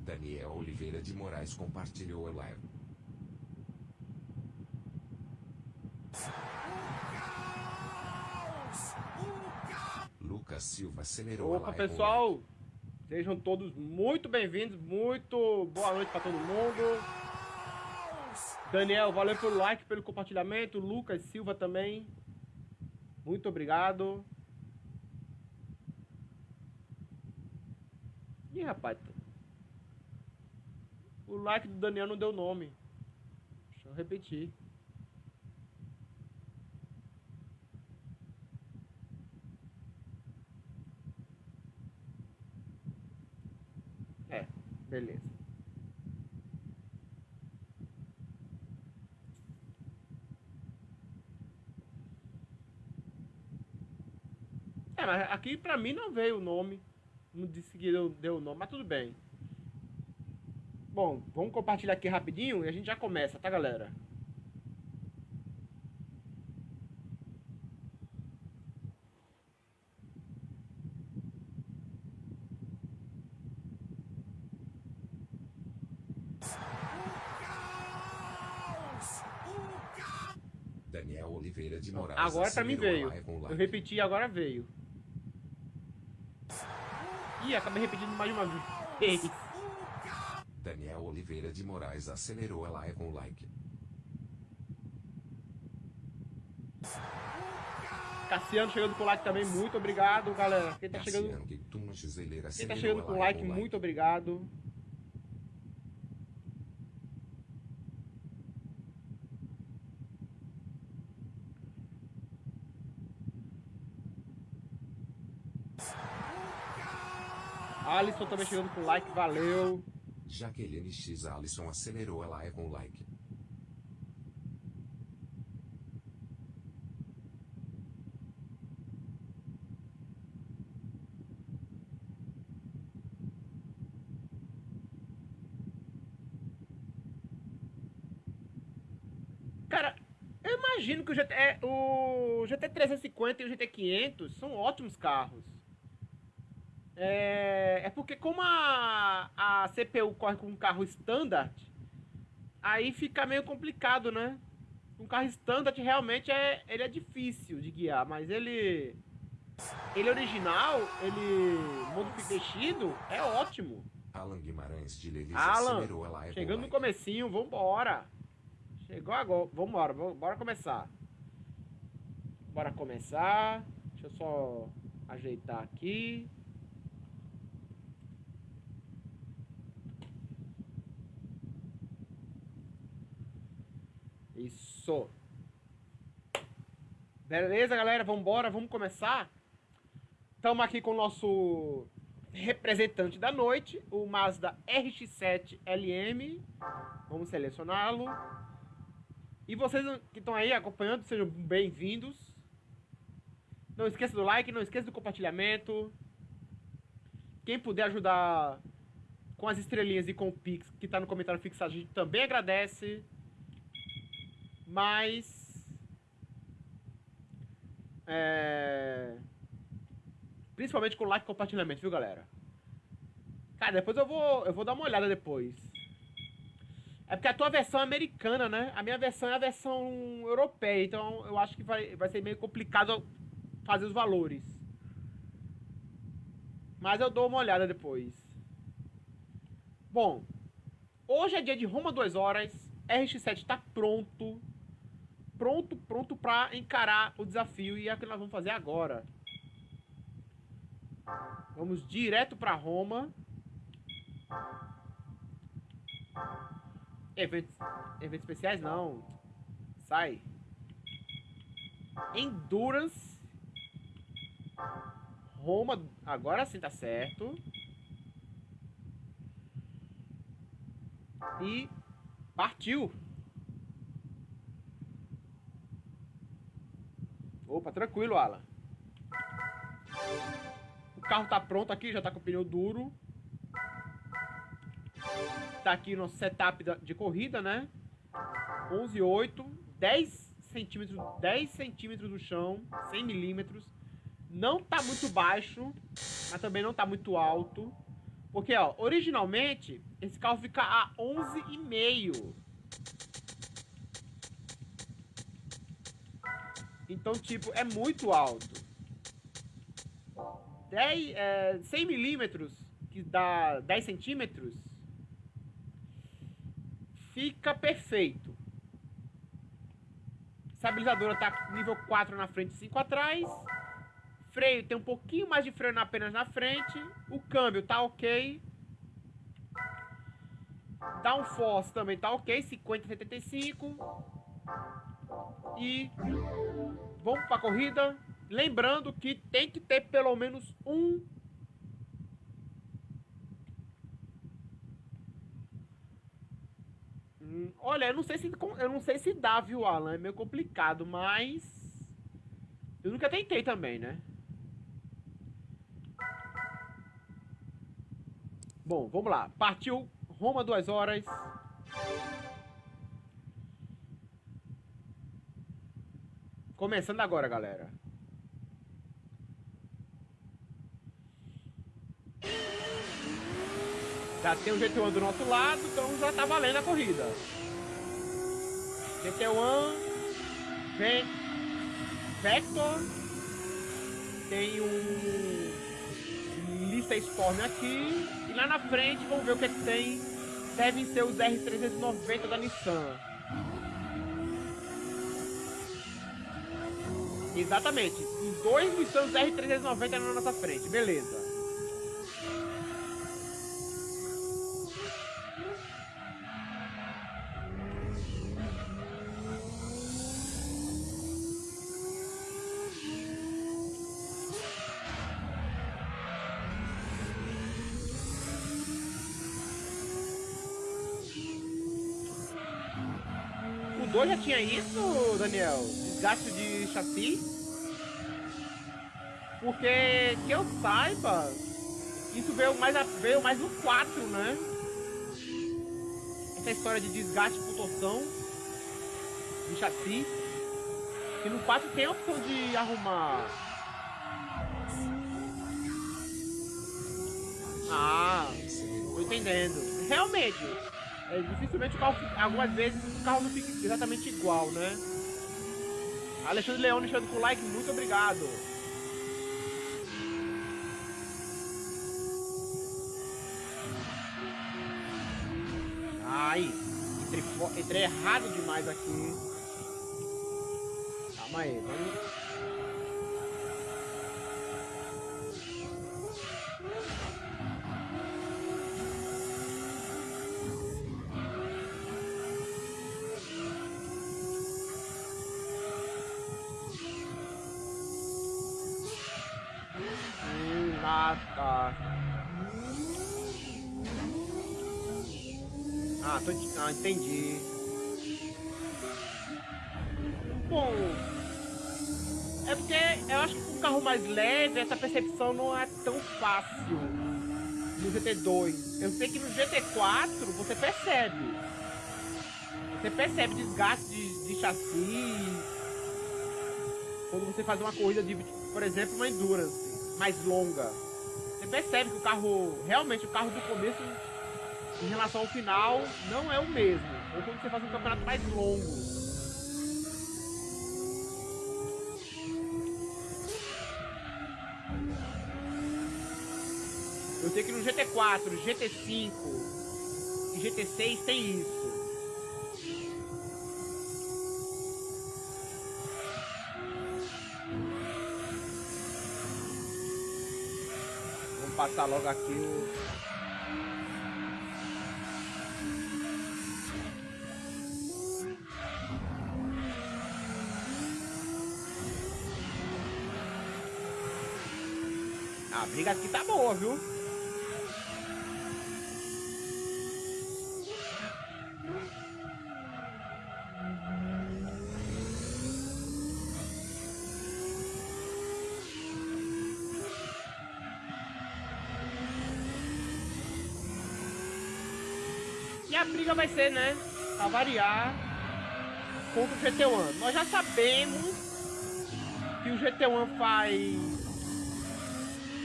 Daniel Oliveira de Moraes compartilhou a live. Lucas Silva acelerou Opa, a live. pessoal! Sejam todos muito bem-vindos, muito boa noite para todo mundo. Daniel, valeu pelo like, pelo compartilhamento. Lucas Silva também. Muito obrigado. Ih, rapaz. O like do Daniel não deu nome. Deixa eu repetir. É, beleza. É, mas aqui pra mim não veio o nome. Não disse que deu, deu o nome, mas tudo bem. Bom, vamos compartilhar aqui rapidinho e a gente já começa, tá, galera? Daniel Oliveira de Moraes Agora pra mim acelerou veio. Eu repeti agora veio. Ih, acabei repetindo mais uma vez. De Moraes acelerou a live com like. Cassiano chegando com like também, muito obrigado, galera. Quem tá chegando, Cassiano Giseleira quem tá chegando com like, muito obrigado. Alisson também chegando com like, valeu. Jaqueline X Alisson acelerou a live com like. Cara, eu imagino que o GT, é, o GT350 e o GT500 são ótimos carros. É, é porque como a, a CPU corre com um carro standard, aí fica meio complicado, né? Um carro standard realmente é, ele é difícil de guiar, mas ele ele original, ele modificado, é ótimo. Alan Guimarães de Lelis Alan, live chegando no comecinho, vambora. Chegou agora, vambora, bora começar. Bora começar. Deixa eu só ajeitar aqui. Isso. Beleza, galera? Vambora, vamos começar? Estamos aqui com o nosso representante da noite, o Mazda RX-7 LM. Vamos selecioná-lo. E vocês que estão aí acompanhando, sejam bem-vindos. Não esqueça do like, não esqueça do compartilhamento. Quem puder ajudar com as estrelinhas e com o Pix, que está no comentário fixado, a gente também agradece. Mas. É... Principalmente com like e compartilhamento, viu, galera? Cara, depois eu vou, eu vou dar uma olhada depois. É porque a tua versão é americana, né? A minha versão é a versão europeia, então eu acho que vai, vai ser meio complicado fazer os valores. Mas eu dou uma olhada depois. Bom, hoje é dia de Roma 2 horas. RX7 está pronto. Pronto, pronto para encarar o desafio e é o que nós vamos fazer agora. Vamos direto para Roma. Eventos, eventos especiais não. Sai. Endurance. Roma. Agora sim tá certo. E partiu. Opa, tranquilo, Alan. O carro tá pronto aqui, já tá com o pneu duro. Tá aqui nosso setup de corrida, né? 11,8, 10 centímetros, 10 centímetros do chão, 100 milímetros. Não tá muito baixo, mas também não tá muito alto. Porque, ó, originalmente, esse carro fica a 11,5. Então, tipo, é muito alto. 10, é, 100 milímetros, que dá 10 centímetros, fica perfeito. Estabilizadora tá nível 4 na frente e 5 atrás. Freio tem um pouquinho mais de freio apenas na frente. O câmbio tá ok. Downforce também tá ok, 50, 75. E vamos para a corrida. Lembrando que tem que ter pelo menos um hum, Olha, eu não sei se eu não sei se dá, viu, Alan? É meio complicado, mas eu nunca tentei também, né? Bom, vamos lá. Partiu Roma duas horas. Começando agora, galera. Já tem o GT1 do nosso lado, então já tá valendo a corrida. GT1, vem Vector, tem um lista Storm aqui, e lá na frente vamos ver o que, é que tem. Devem ser os R390 da Nissan. Exatamente. Os dois Nissan R390 na nossa frente. Beleza. O 2 já tinha isso, Daniel? Desgaste de chassi? Porque que eu saiba, isso veio mais, veio mais no 4, né? Essa história de desgaste por torção de chassi. E no 4 tem a opção de arrumar. Ah, tô entendendo. Realmente, é, dificilmente o carro, algumas vezes o carro não fica exatamente igual, né? Alexandre Leone deixando com like, muito obrigado. Ai, entrei, entrei errado demais aqui. Calma aí, vamos... fácil no GT2. Eu sei que no GT4 você percebe. Você percebe desgaste de, de chassi. Quando você faz uma corrida de, por exemplo, uma endurance mais longa. Você percebe que o carro, realmente o carro do começo em relação ao final, não é o mesmo. Ou quando você faz um campeonato mais longo. Sei que no GT4, GT5 e GT6 tem isso. Vamos passar logo aqui o... A briga aqui tá boa, viu? Vai ser, né? Variar contra o GT1. Nós já sabemos que o GT1 faz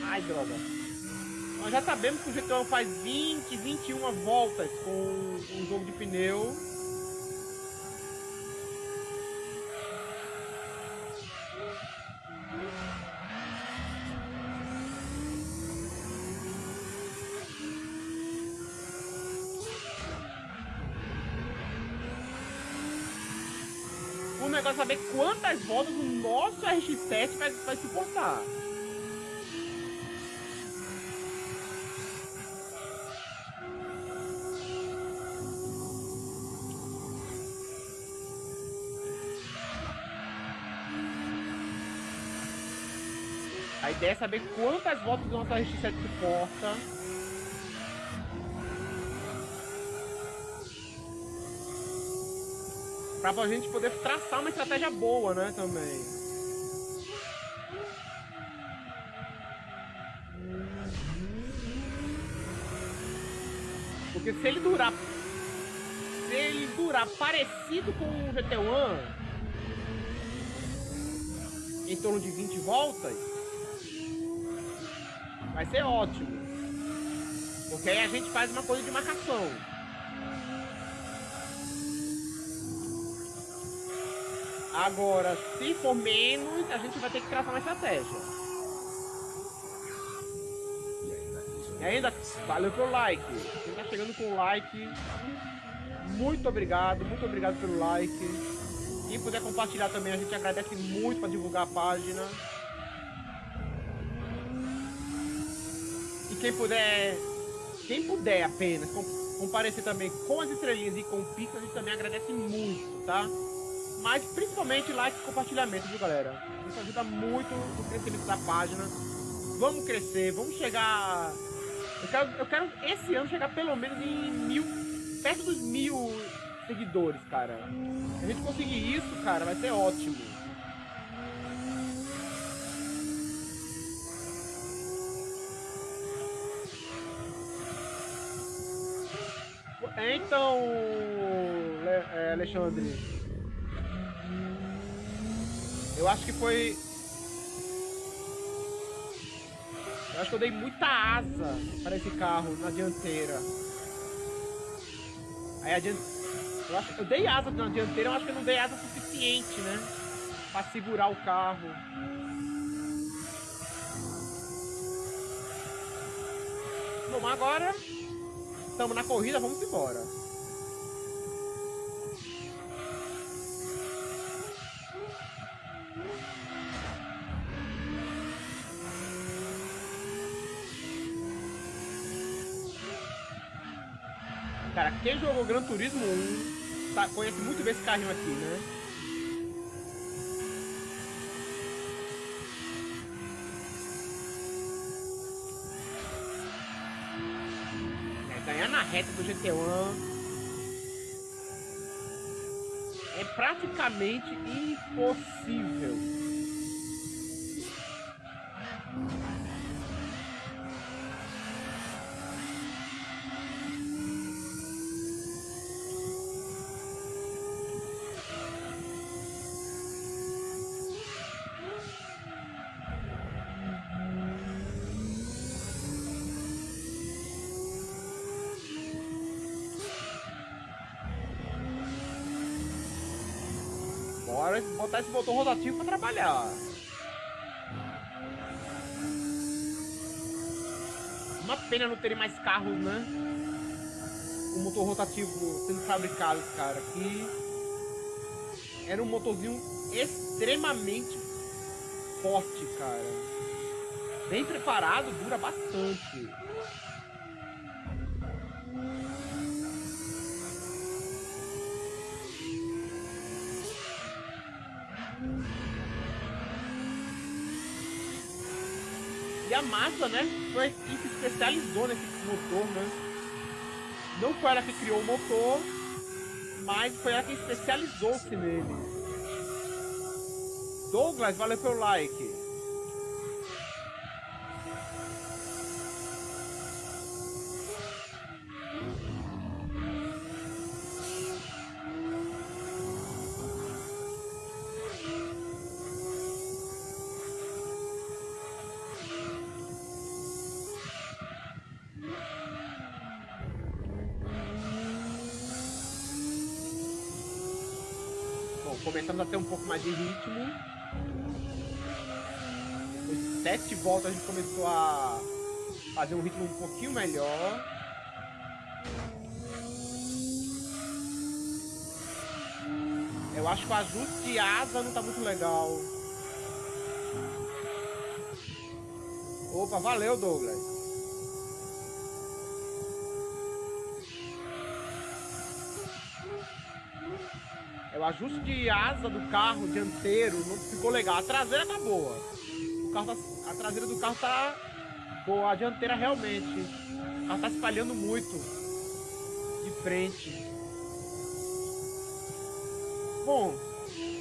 Ai, droga. Nós já sabemos que o GT1 faz 20, 21 voltas com um jogo de pneu. Quantas voltas o nosso RX-7 vai, vai suportar. A ideia é saber quantas voltas o nosso RX-7 suporta. Pra gente poder traçar uma estratégia boa, né, também. Porque se ele durar... Se ele durar parecido com o GT1, em torno de 20 voltas, vai ser ótimo. Porque aí a gente faz uma coisa de marcação. Agora, se for menos, a gente vai ter que traçar uma estratégia. E ainda, valeu pelo like. Quem tá chegando com like, muito obrigado, muito obrigado pelo like. Quem puder compartilhar também, a gente agradece muito para divulgar a página. E quem puder, quem puder apenas comparecer também com as estrelinhas e com o Pix, a gente também agradece muito, tá? Mas principalmente like e compartilhamento, viu galera? Isso ajuda muito no crescimento da página. Vamos crescer, vamos chegar. Eu quero, eu quero esse ano chegar pelo menos em mil. perto dos mil seguidores, cara. Se a gente conseguir isso, cara, vai ser ótimo. Então, é, Alexandre, eu acho que foi... Eu acho que eu dei muita asa para esse carro na dianteira. Aí a dianteira... Eu, acho... eu dei asa na dianteira, eu acho que eu não dei asa suficiente, né? Pra segurar o carro. Bom, agora estamos na corrida, vamos embora. Cara, quem jogou Gran Turismo 1 tá, conhece muito bem esse carrinho aqui, né? É, ganhar na reta do GT1 é praticamente impossível. Motor rotativo para trabalhar. Uma pena não terem mais carros, né? O motor rotativo sendo fabricado, cara. Que era um motorzinho extremamente forte, cara. Bem preparado, dura bastante. A massa, né, foi a que se especializou nesse motor, né? Não foi ela que criou o motor, mas foi ela que especializou-se nele. Douglas, valeu pelo like. De ritmo. Sete voltas a gente começou a fazer um ritmo um pouquinho melhor. Eu acho que o ajuste de asa não tá muito legal. Opa, valeu Douglas. Ajuste de asa do carro dianteiro não ficou legal. A traseira tá boa. O carro tá, a traseira do carro tá boa. A dianteira realmente. Ela tá espalhando muito de frente. Bom,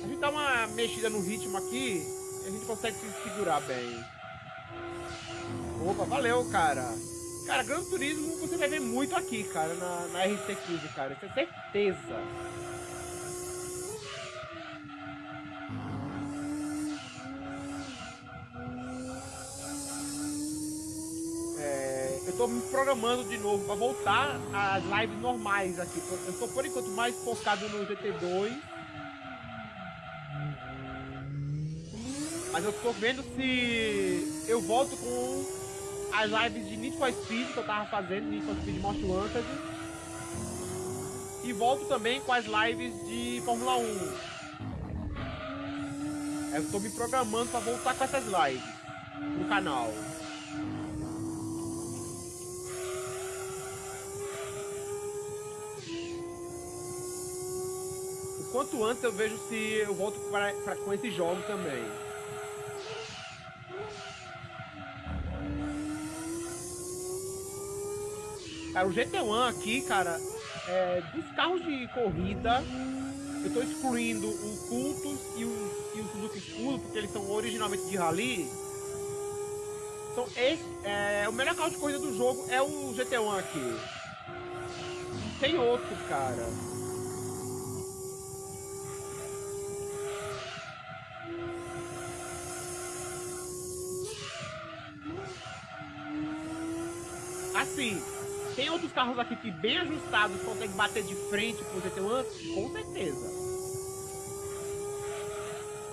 a gente dá uma mexida no ritmo aqui e a gente consegue se segurar bem. Opa, valeu, cara. Cara, Gran Turismo você vai ver muito aqui, cara, na, na RC15, cara. Isso é certeza. Programando de novo para voltar às lives normais aqui. Eu tô por enquanto mais focado no GT2 Mas eu tô vendo se eu volto com as lives de Need for Speed que eu tava fazendo, Need for Speed Most Wanted. E volto também com as lives de Fórmula 1. Eu tô me programando para voltar com essas lives no canal. Quanto antes eu vejo se eu volto pra, pra, com esse jogo também. Cara, o GT1 aqui, cara, é, dos carros de corrida, eu tô excluindo o Cultus e o, e o Suzuki Escudo, porque eles são originalmente de rally. Então, esse, é, o melhor carro de corrida do jogo é o GT1 aqui. Tem outro, cara. Carros aqui que bem ajustados conseguem bater de frente com o GT1? Com certeza.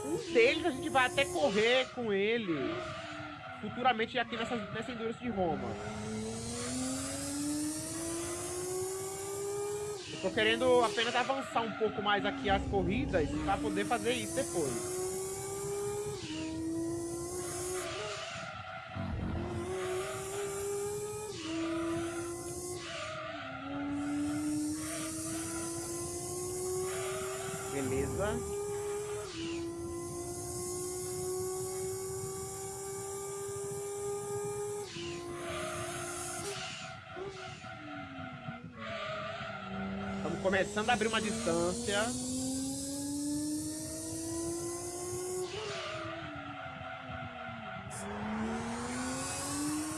Um deles a gente vai até correr com ele futuramente aqui nessa, nessa Endurance de Roma. Eu tô querendo apenas avançar um pouco mais aqui as corridas para poder fazer isso depois. Começando a abrir uma distância.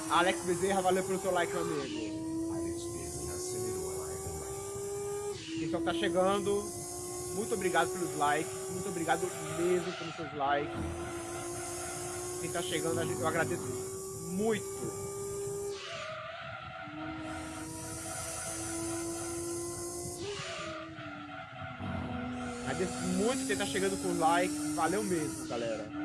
Alex Bezerra, valeu pelo seu like, meu amigo. Alex Bezerra acelerou a live. Quem só tá chegando, muito obrigado pelos likes. Muito obrigado mesmo pelos seus likes. Quem tá chegando, eu agradeço muito. Muito quem tá chegando com like. Valeu mesmo, galera.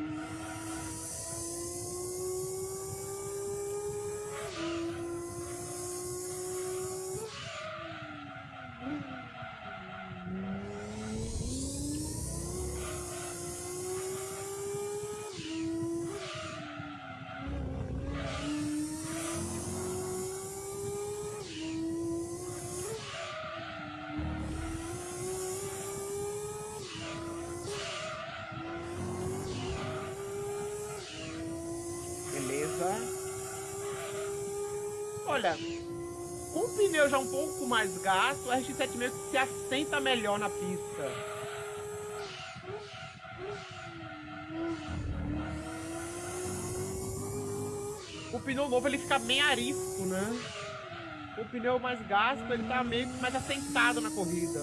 Mais gasto, o RX-7 meio que se assenta melhor na pista. O pneu novo ele fica bem arisco, né? O pneu mais gasto ele tá meio que mais assentado na corrida.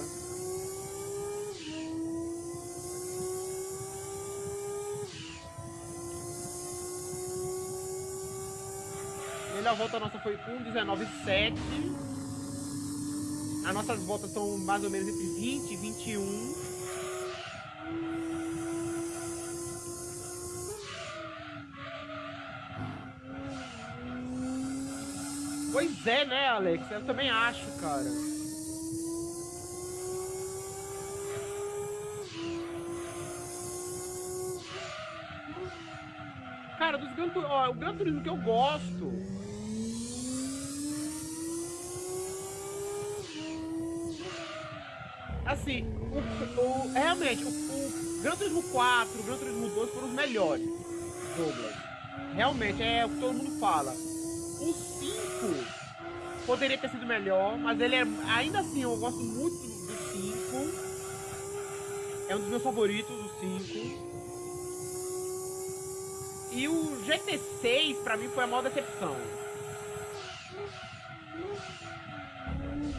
a volta nossa foi 1,19,7. As nossas voltas são mais ou menos entre 20 e 21. Pois é, né, Alex? Eu também acho, cara. Cara, dos Gran ó, o Gran que eu gosto Assim, o, o- realmente, o, o Gran Turismo 4, o Gran Turismo 2 foram os melhores. Douglas. Realmente, é o que todo mundo fala. O 5 poderia ter sido melhor, mas ele é. Ainda assim, eu gosto muito do 5. É um dos meus favoritos, o 5. E o GT6 pra mim foi a maior decepção.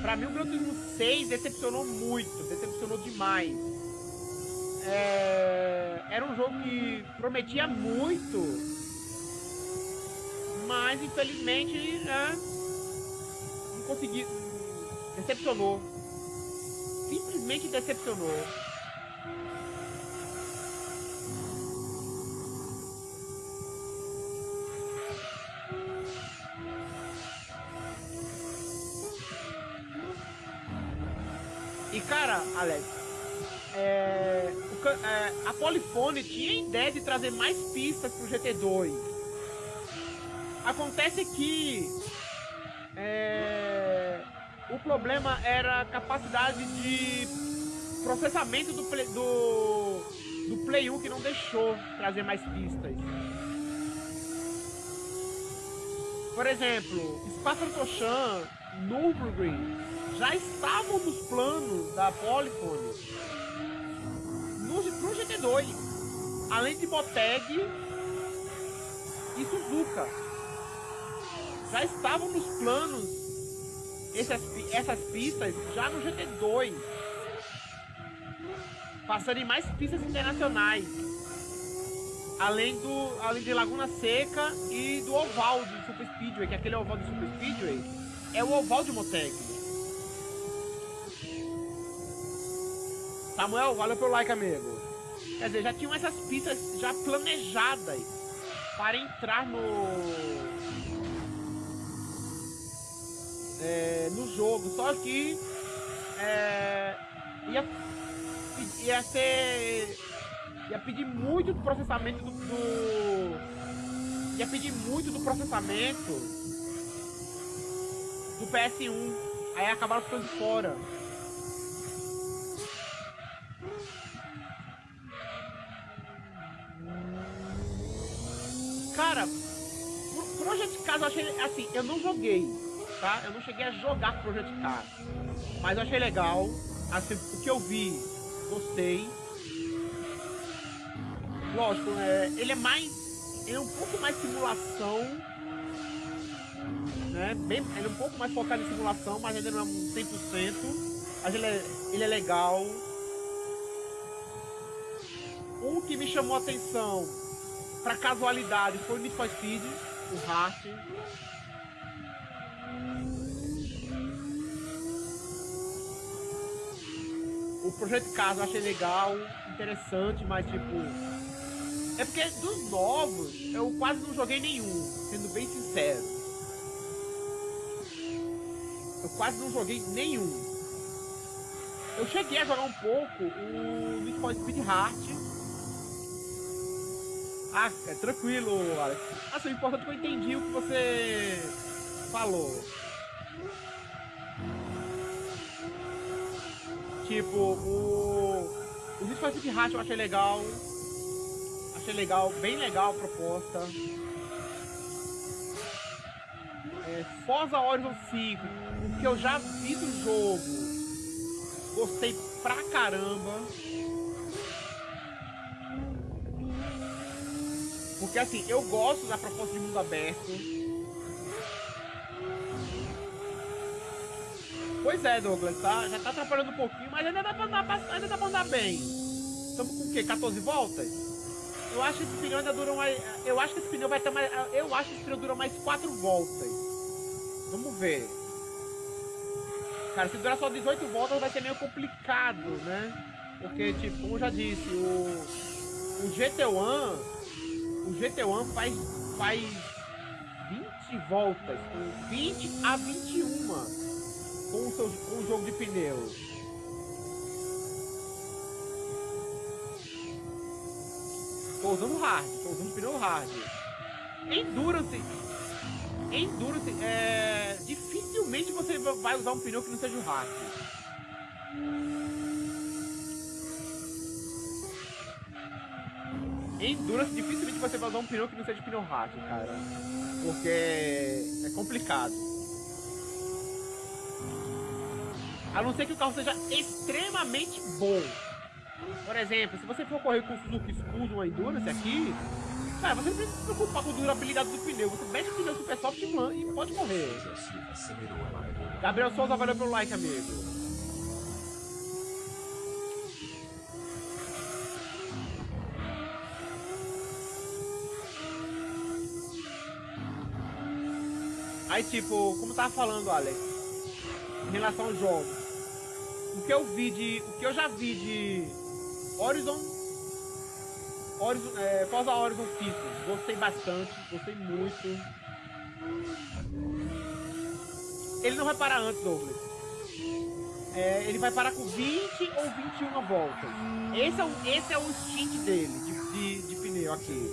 Pra mim o Gran Turismo 6 decepcionou muito, decepcionou demais. É, Era um jogo que prometia muito, mas infelizmente né, não consegui. Decepcionou. Simplesmente decepcionou. Alex, é, o é, a Polyphony tinha ideia de trazer mais pistas pro GT2. Acontece que é, o problema era a capacidade de processamento do Play, do, do Play 1 que não deixou trazer mais pistas. Por exemplo, Spa-Francorchamps, Nürburgring já estavam nos planos da Polyphony no, pro GT2. Além de Moteg e Suzuka. Já estavam nos planos essas, essas pistas já no GT2. Passando em mais pistas internacionais. Além, do, além de Laguna Seca e do oval de Super Speedway, que aquele oval de Super Speedway é o oval de Moteg. Samuel, valeu pelo like, amigo. Quer dizer, já tinham essas pistas já planejadas para entrar no. é, no jogo. Só que. é, ia, ia ser. Ia pedir muito do processamento do, do. Ia pedir muito do processamento do PS1. Aí acabaram ficando fora. Cara, Pro- Project Cars eu achei assim, eu não joguei, tá? Eu não cheguei a jogar Project Cars. Mas eu achei legal. Assim, o que eu vi, gostei. Lógico, é, ele é mais. Ele é um pouco mais simulação. Né? Bem, ele é um pouco mais focado em simulação, mas ainda não é um 100%. Mas ele é, ele é legal. Um que me chamou a atenção pra casualidade foi o Need for Speed, o Heart. O Projeto Cars eu achei legal, interessante, mas tipo. É porque dos novos eu quase não joguei nenhum, sendo bem sincero. Eu quase não joguei nenhum. Eu cheguei a jogar um pouco o Need for Speed Heart. Ah, é tranquilo, Alex. Assim, o importante que eu entendi o que você falou. Tipo, o. O for Speed Heart eu achei legal. Achei legal, bem legal a proposta. É, Forza Horizon 5, o que eu já vi do jogo, gostei pra caramba. Porque assim, eu gosto da proposta de mundo aberto. Pois é, Douglas, tá? Já tá atrapalhando um pouquinho, mas ainda dá pra andar, ainda dá pra andar bem. Estamos com o quê? 14 voltas? Eu acho que esse pneu ainda dura mais. Eu acho que esse pneu vai ter mais. Eu acho que esse pneu dura mais 4 voltas. Vamos ver. Cara, se durar só 18 voltas vai ser meio complicado, né? Porque, tipo, como eu já disse, o, o GT1. O GT1 faz. faz 20? de voltas, com 20 a 21 com o, seu, com o jogo de pneu. Tô usando hard, tô usando pneu hard. Endurance. Endurance, é... Dificilmente você vai usar um pneu que não seja o hard. Endurance, dificilmente você vai usar um pneu que não seja pneu hard, cara. Porque é complicado. A não ser que o carro seja extremamente bom. Por exemplo, se você for correr com o Suzuki Scudo uma Endurance aqui, cara, você não precisa se preocupar com a durabilidade do pneu. Você mete o pneu super soft e pode correr. Gabriel Souza, valeu pelo like, amigo. Aí, tipo, como tava falando, Alex, em relação aos jogos, o que eu vi de. O que eu já vi de Horizon. Horizon é, Forza Horizon 5, gostei bastante, gostei muito. Ele não vai parar antes, Douglas. É, ele vai parar com 20 ou 21 voltas. Esse é o, esse é o stint dele, de, de, de pneu aqui.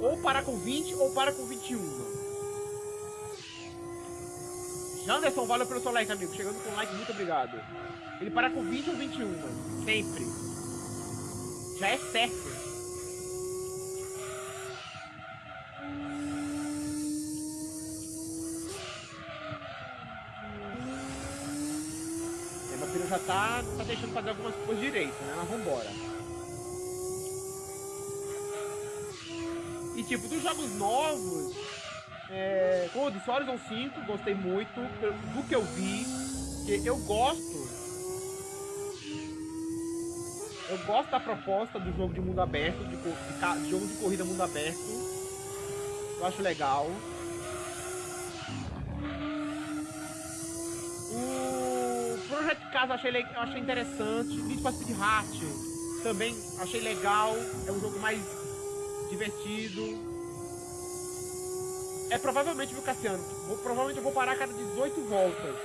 Ou parar com 20 ou para com 21. Janderson, valeu pelo seu like, amigo. Chegando com like, muito obrigado. Ele para com 20 ou 21, sempre. Já é certo. É, meu filho já tá, tá deixando fazer algumas coisas direito, né? Mas vambora. E tipo, dos jogos novos, é, eu disse, Horizon 5, gostei muito do que eu vi. Que eu gosto. Eu gosto da proposta do jogo de mundo aberto, de, de, de jogo de corrida mundo aberto. Eu acho legal. O Project Casa eu achei, eu achei interessante. Need for Speed Heart também achei legal. É um jogo mais divertido. É provavelmente, viu, Cassiano? Vou, provavelmente eu vou parar a cada 18 voltas.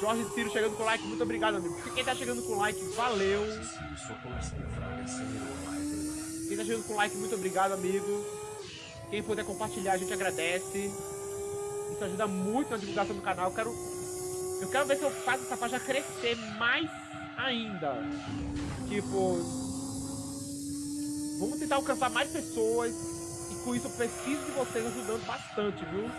Jorge Ciro chegando com like, muito obrigado, amigo. Quem tá chegando com like, valeu. Quem tá chegando com like, muito obrigado, amigo. Quem puder compartilhar, a gente agradece. Isso ajuda muito na divulgação do canal. Eu quero, eu quero ver se eu faço essa faixa crescer mais ainda. Tipo, Vamos tentar alcançar mais pessoas. E com isso eu preciso de vocês ajudando bastante, viu?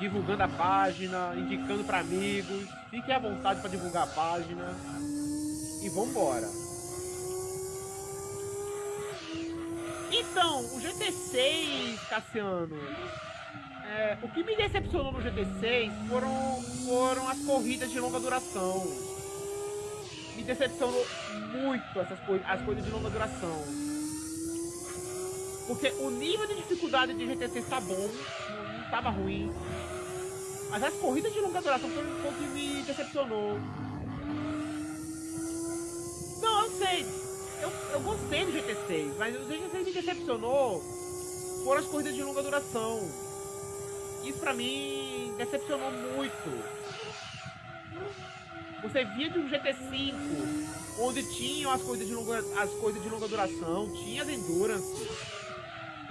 Divulgando a página, indicando para amigos. Fiquem à vontade para divulgar a página. E vambora. Então, o GT6, Cassiano. É, o que me decepcionou no GT6 foram, foram as corridas de longa duração me decepcionou muito essas coisas, as coisas de longa duração. Porque o nível de dificuldade de GT6 tá bom, não, não tava ruim. Mas as corridas de longa duração foi o que me decepcionou. Não, eu sei. Eu, eu gostei do GT6, mas o GT6 me decepcionou foram as corridas de longa duração. Isso pra mim decepcionou muito. Você via de um GT5, onde tinham as coisas de longa, as coisas de longa duração, tinha as endurance.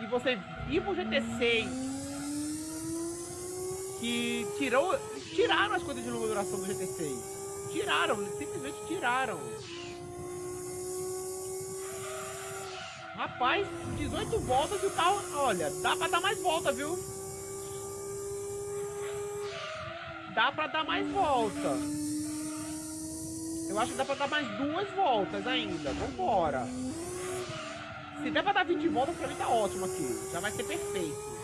E você ia pro GT6, que tirou, tiraram as coisas de longa duração do GT6. Tiraram, simplesmente tiraram. Rapaz, 18 voltas e o carro, olha, dá pra dar mais volta, viu? Dá pra dar mais volta. Eu acho que dá pra dar mais duas voltas ainda. Vambora. Se der pra dar 20 voltas, pra mim tá ótimo aqui. Já vai ser perfeito.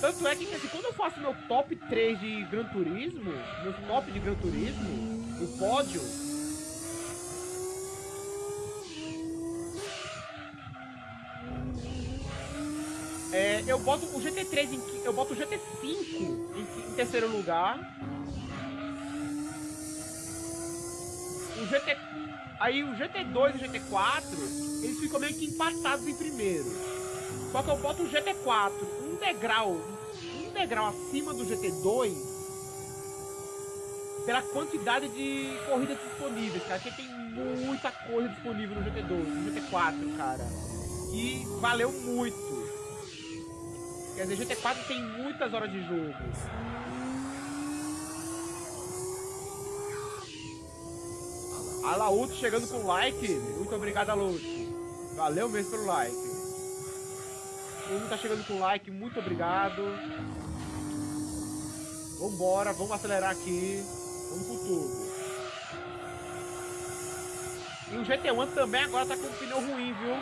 Tanto é que assim, quando eu faço meu top 3 de Gran Turismo, meu top de Gran Turismo, o pódio, é, eu boto o GT3 em, eu boto o GT5 em, em terceiro lugar. O GT aí o GT2 e o GT4, eles ficam meio que empatados em primeiro. Só que eu boto o GT4 um degrau, um degrau acima do GT2 pela quantidade de corridas disponíveis, cara. Porque tem muita coisa disponível no GT2, no GT4, cara. E valeu muito. Quer dizer, GT4 tem muitas horas de jogo. A Laúto chegando com like. Muito obrigado, Laúto. Valeu mesmo pelo like. Todo mundo tá chegando com like, muito obrigado. Vambora, vamos acelerar aqui. Vamos com tudo. E o GT1 também agora tá com o pneu ruim, viu?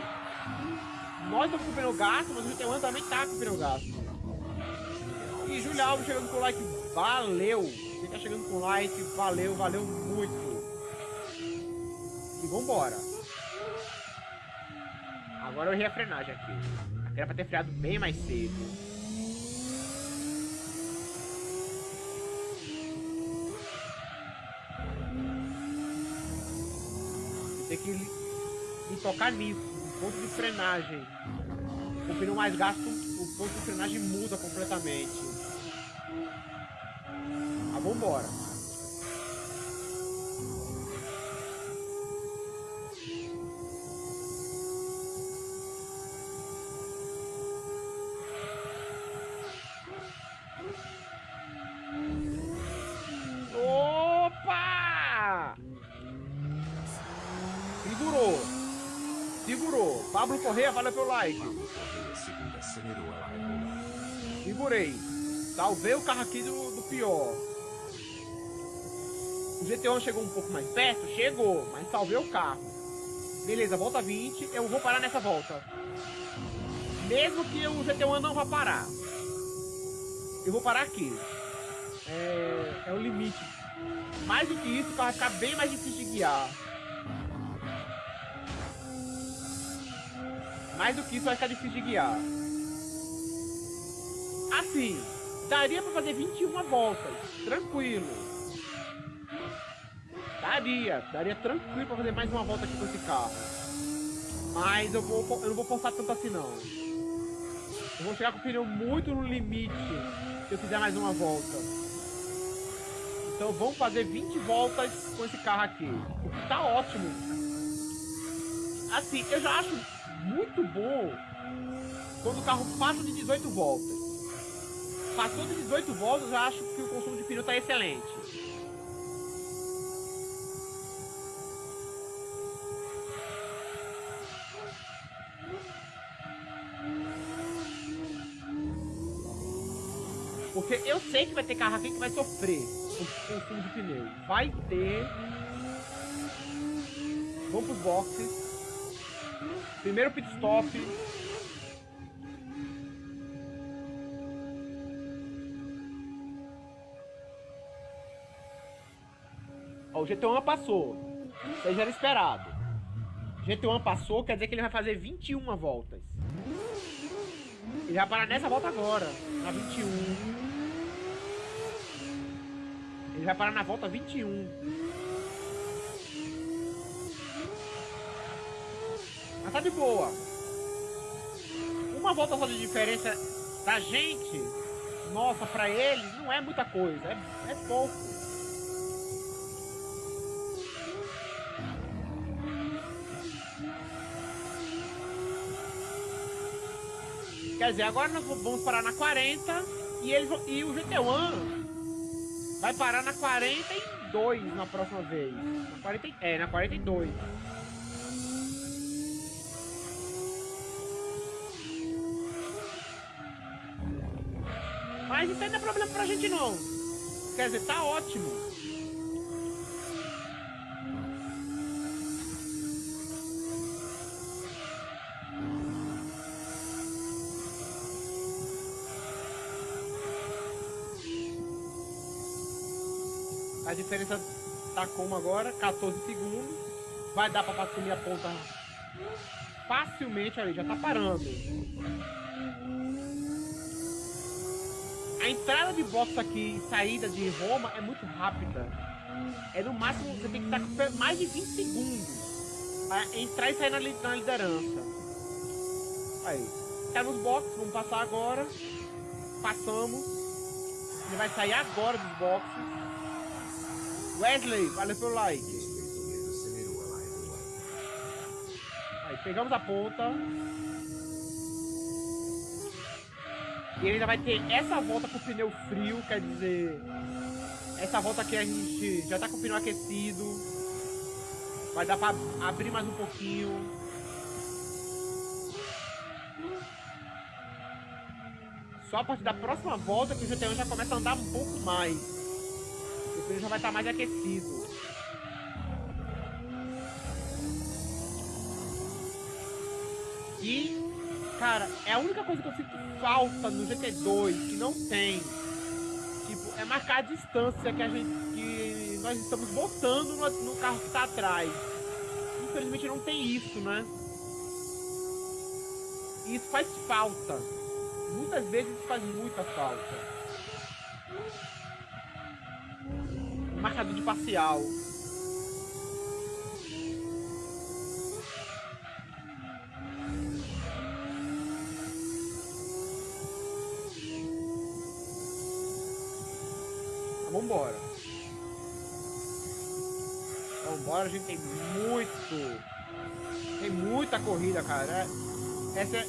Nós estamos com o pneu gasto, mas o GT1 também tá com o pneu gasto. E Júlio Alves chegando com like, valeu! Quem tá chegando com like, valeu, valeu muito. E vambora. Agora eu errei a frenagem aqui. Era pra ter freado bem mais cedo. Tem que me tocar nisso, ponto de frenagem. O pneu mais gasto, o ponto de frenagem muda completamente. Ah, vambora. Correia, valeu pelo like. Segurei. Salvei o carro aqui do, do pior. O GT1 chegou um pouco mais perto? Chegou, mas salvei o carro. Beleza, volta 20. Eu vou parar nessa volta. Mesmo que o GT1 não vá parar. Eu vou parar aqui. É, é o limite. Mais do que isso, o carro vai ficar bem mais difícil de guiar. Mais do que isso vai ficar difícil de guiar. Assim, daria pra fazer 21 voltas. Tranquilo. Daria, daria tranquilo pra fazer mais uma volta aqui com esse carro. Mas eu, vou, eu não vou forçar tanto assim não. Eu vou chegar com o pneu muito no limite se eu fizer mais uma volta. Então vamos fazer 20 voltas com esse carro aqui. O que tá ótimo. Assim, eu já acho muito bom quando o carro passa de 18 voltas. Passou de 18 voltas, eu acho que o consumo de pneu tá excelente. Porque eu sei que vai ter carro aqui que vai sofrer com o consumo de pneu. Vai ter. Vamos pros boxes. Primeiro pit stop. Ó, o GT1 passou. Isso aí já era esperado. GT1 passou, quer dizer que ele vai fazer 21 voltas. Ele vai parar nessa volta agora, na 21. Ele vai parar na volta 21. Tá de boa. Uma volta só de diferença da gente, nossa, pra eles, não é muita coisa. É, é pouco. Quer dizer, agora nós vamos parar na 40 e, eles, e o GT1 vai parar na 42 na próxima vez. Na 40, é, na 42. Mas isso aí não é problema pra gente não. Quer dizer, tá ótimo. A diferença tá como agora? 14 segundos. Vai dar pra assumir a ponta facilmente ali, já tá parando. A entrada de box aqui e saída de Roma é muito rápida. É no máximo, você tem que estar com mais de 20 segundos para entrar e sair na, na liderança. Aí, tá nos boxes, vamos passar agora. Passamos. Ele vai sair agora dos boxes. Wesley, valeu pelo like. Aí, pegamos a ponta. E ele ainda vai ter essa volta com o pneu frio, quer dizer... Essa volta aqui a gente já tá com o pneu aquecido. Vai dar pra abrir mais um pouquinho. Só a partir da próxima volta que o GT1 já começa a andar um pouco mais. O pneu já vai estar tá mais aquecido. E Cara, é a única coisa que eu sinto falta no GT2 que não tem. Tipo, é marcar a distância que a gente. que nós estamos botando no, no carro que está atrás. Infelizmente não tem isso, né? E isso faz falta. Muitas vezes faz muita falta. Marcador de parcial. Vambora. Vambora, a gente tem muito. Tem muita corrida, cara. É, essa é.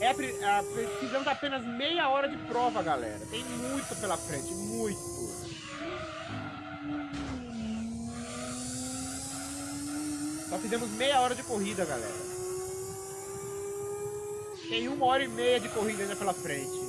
é a, precisamos apenas meia hora de prova, galera. Tem muito pela frente, muito. Só fizemos meia hora de corrida, galera. Tem uma hora e meia de corrida ainda pela frente.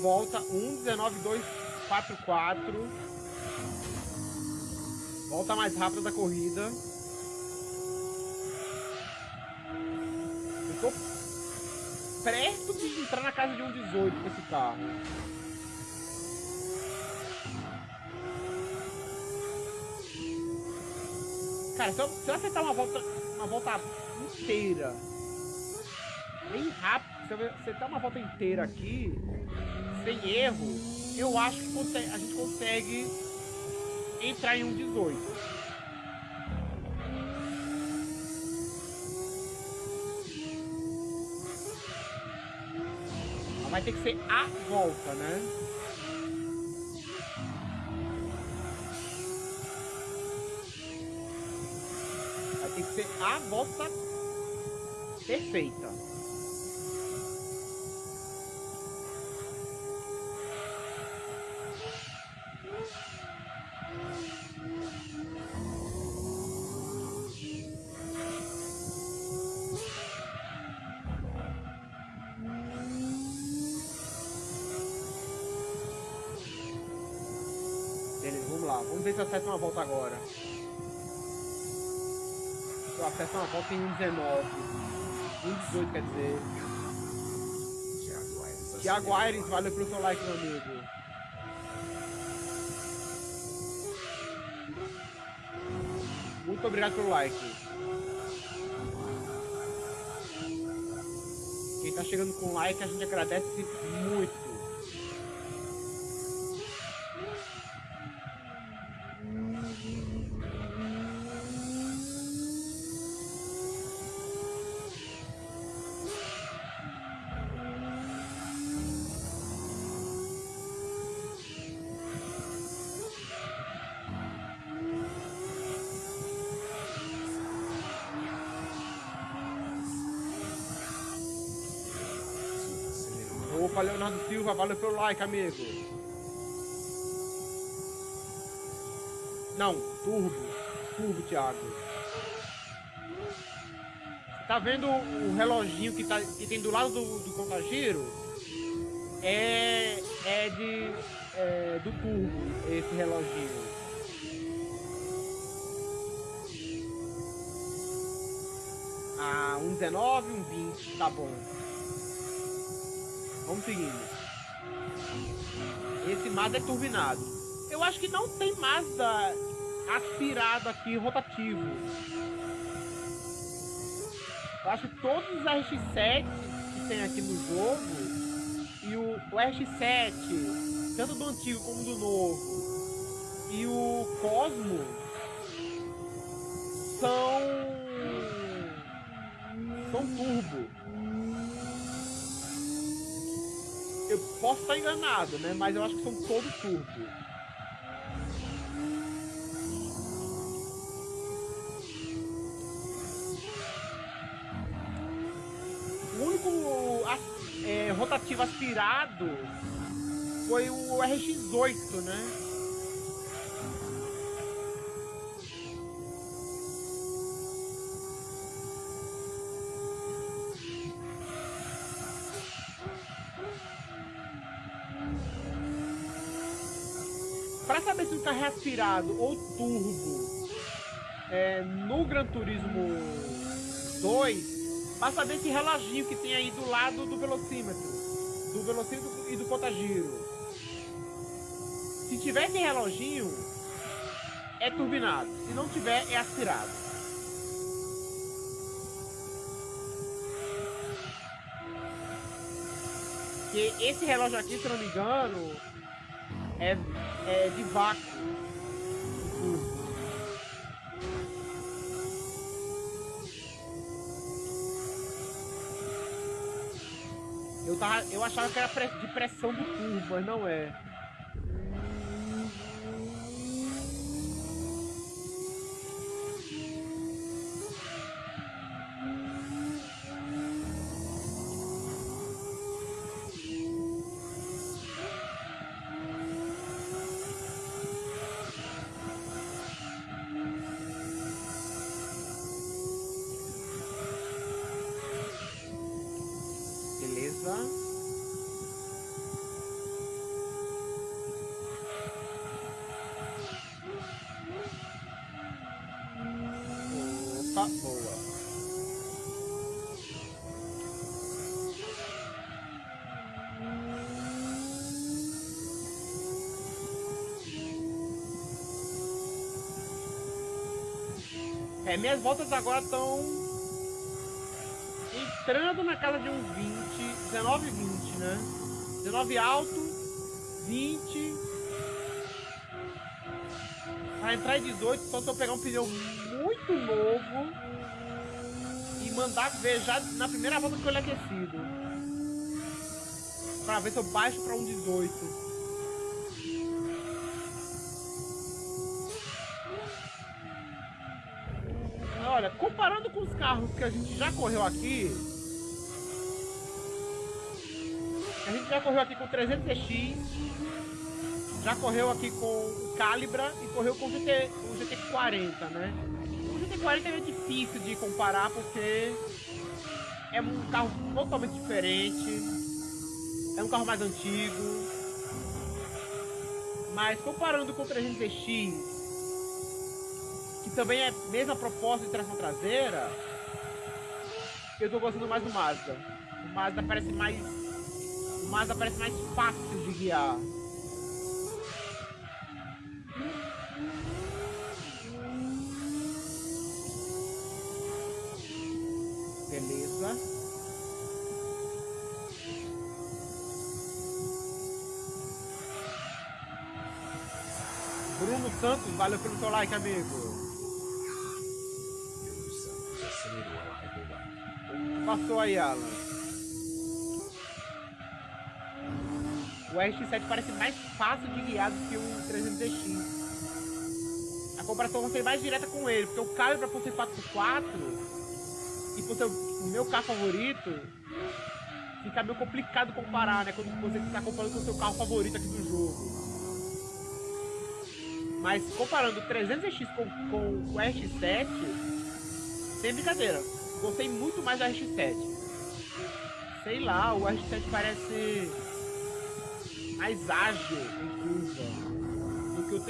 Volta, 1,19,244. Volta mais rápida da corrida. Eu tô perto de entrar na casa de 1,18 com esse carro. Cara, se eu, se eu acertar uma volta, uma volta inteira, bem rápido, se eu acertar uma volta inteira aqui, sem erro, eu acho que a gente consegue entrar em um 18. Vai ter que ser a volta, né? Vai ter que ser a volta perfeita. Volta em 1,19. 1,18 quer dizer. Tiago Aires, valeu pelo seu like, meu amigo. Muito obrigado pelo like. Quem tá chegando com like, a gente agradece muito. Valeu pelo like, amigo. Não, turbo. Turbo, Thiago. Tá vendo o reloginho que, tá, que tem do lado do, do contagiro? É, é de é, do turbo esse reloginho. Ah, um 19, um 20, tá bom. Vamos seguindo. Mazda é turbinado. Eu acho que não tem Mazda aspirado aqui, rotativo. Eu acho que todos os RX-7 que tem aqui no jogo e o, o RX-7, tanto do antigo como do novo, e o Cosmo estar enganado, né? Mas eu acho que são todos turbo. é, rotativo aspirado foi o RX8, né? Aspirado ou turbo é, no Gran Turismo 2, Basta saber esse reloginho que tem aí do lado do velocímetro. Do velocímetro e do contagiro. Se tiver esse reloginho, é turbinado. Se não tiver, é aspirado. Porque esse relógio aqui, se não me engano, é, é de vácuo. Eu, achava que era de pressão do turbo, mas não é. Minhas voltas agora estão entrando na casa de uns 20, 19 e 20, né? 19 alto, 20. Pra entrar em 18, só se eu pegar um pneu muito novo e mandar ver já na primeira volta com ele aquecido. Pra ver se eu baixo pra um 18. Comparando com os carros que a gente já correu aqui, a gente já correu aqui com 300X, já correu aqui com o Calibra e correu com o, GT, o GT40, né? O GT40 é difícil de comparar porque é um carro totalmente diferente, é um carro mais antigo, mas comparando com o 300X que também é mesma proposta de tração traseira, eu tô gostando mais do Mazda. O Mazda parece mais. O Mazda parece mais fácil de guiar. Beleza. Bruno Santos, valeu pelo seu like, amigo. O RX-7 parece mais fácil de guiar do que o 300DX. A comparação vai ser mais direta com ele, porque o Calibra por ser 4x4 e por ser o meu carro favorito, fica meio complicado comparar, né? Quando você está comparando com o seu carro favorito aqui do jogo. Mas comparando o 300X com, com o RX-7, sem brincadeira, gostei muito mais do RX-7. Sei lá, o RX-7 parece mais ágil em curva do que o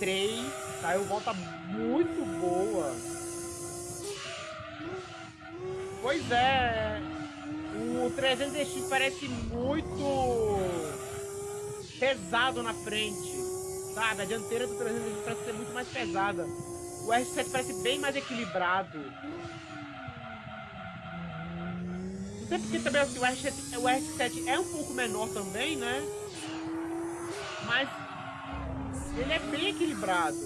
300X. Saiu volta muito boa. Pois é. O 300X parece muito pesado na frente. Sabe? A dianteira do 300X parece ser muito mais pesada. O R7 parece bem mais equilibrado. Sei porque também assim, o, R7, o R7 é um pouco menor também, né? Ele é bem equilibrado.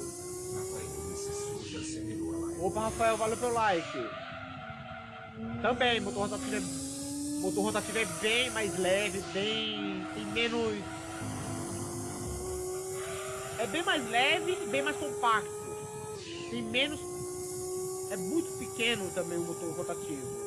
Opa, Rafael, valeu pelo like. Também, motor rotativo é, motor rotativo é bem mais leve, bem. tem menos. É bem mais leve e bem mais compacto. Tem menos. É muito pequeno também o motor rotativo.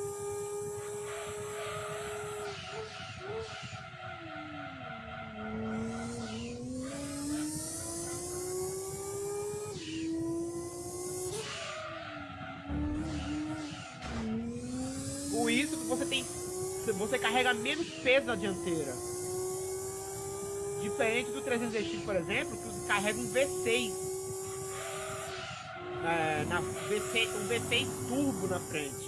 Peso na dianteira. Diferente do 300X, por exemplo, que carrega um V6. É, na V6, um V6 turbo na frente.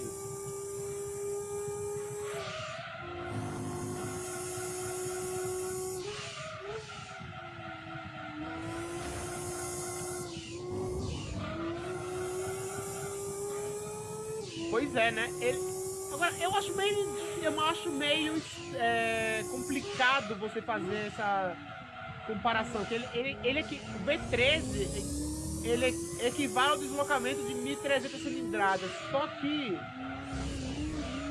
Você fazer essa comparação. Que ele, ele, ele aqui, o V13 ele equivale ao deslocamento de 1.300 cilindradas. Só que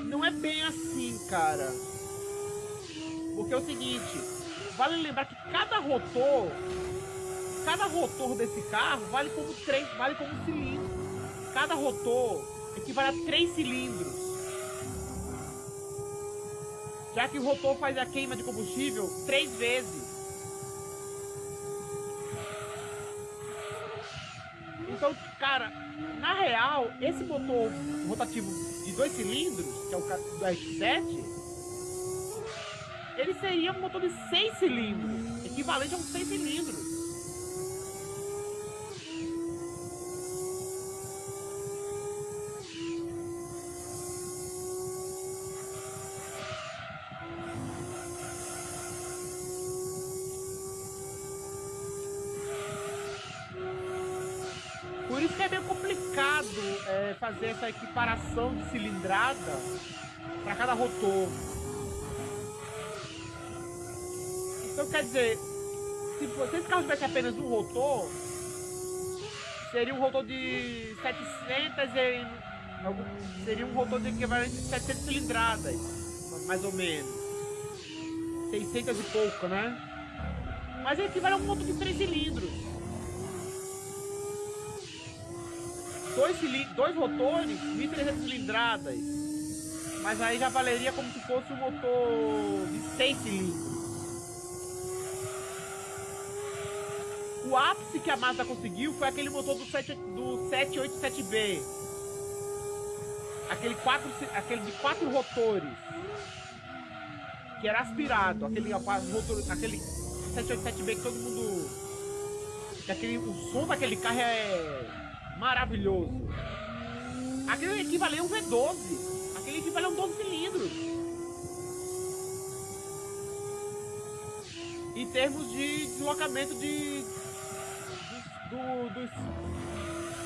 não é bem assim, cara. Porque é o seguinte, vale lembrar que cada rotor, cada rotor desse carro vale como três, vale como cilindro. Cada rotor equivale a três cilindros já que o rotor faz a queima de combustível três vezes. Então, cara, na real, esse motor rotativo de dois cilindros, que é o do RX-7, ele seria um motor de seis cilindros, equivalente a um seis cilindros. Equiparação de cilindrada para cada rotor. Então quer dizer, se, se esse carro tivesse apenas um rotor, seria um rotor de 700 e, seria um rotor de equivalente de 700 cilindradas, mais ou menos. 600 e pouco, né? Mas ele equivale a um motor de 3 cilindros. Dois, dois motores, 1.300 cilindradas. Mas aí já valeria como se fosse um motor de 6 cilindros. O ápice que a Mazda conseguiu foi aquele motor do, 7, do 787B. Aquele, quatro, aquele de quatro rotores. Que era aspirado. Aquele, aquele 787B que todo mundo. Que aquele, o som daquele carro é maravilhoso. Aquele equivaleu a um V12. Aquele equivaleu a um 12 cilindros. Em termos de deslocamento de, de do, dos,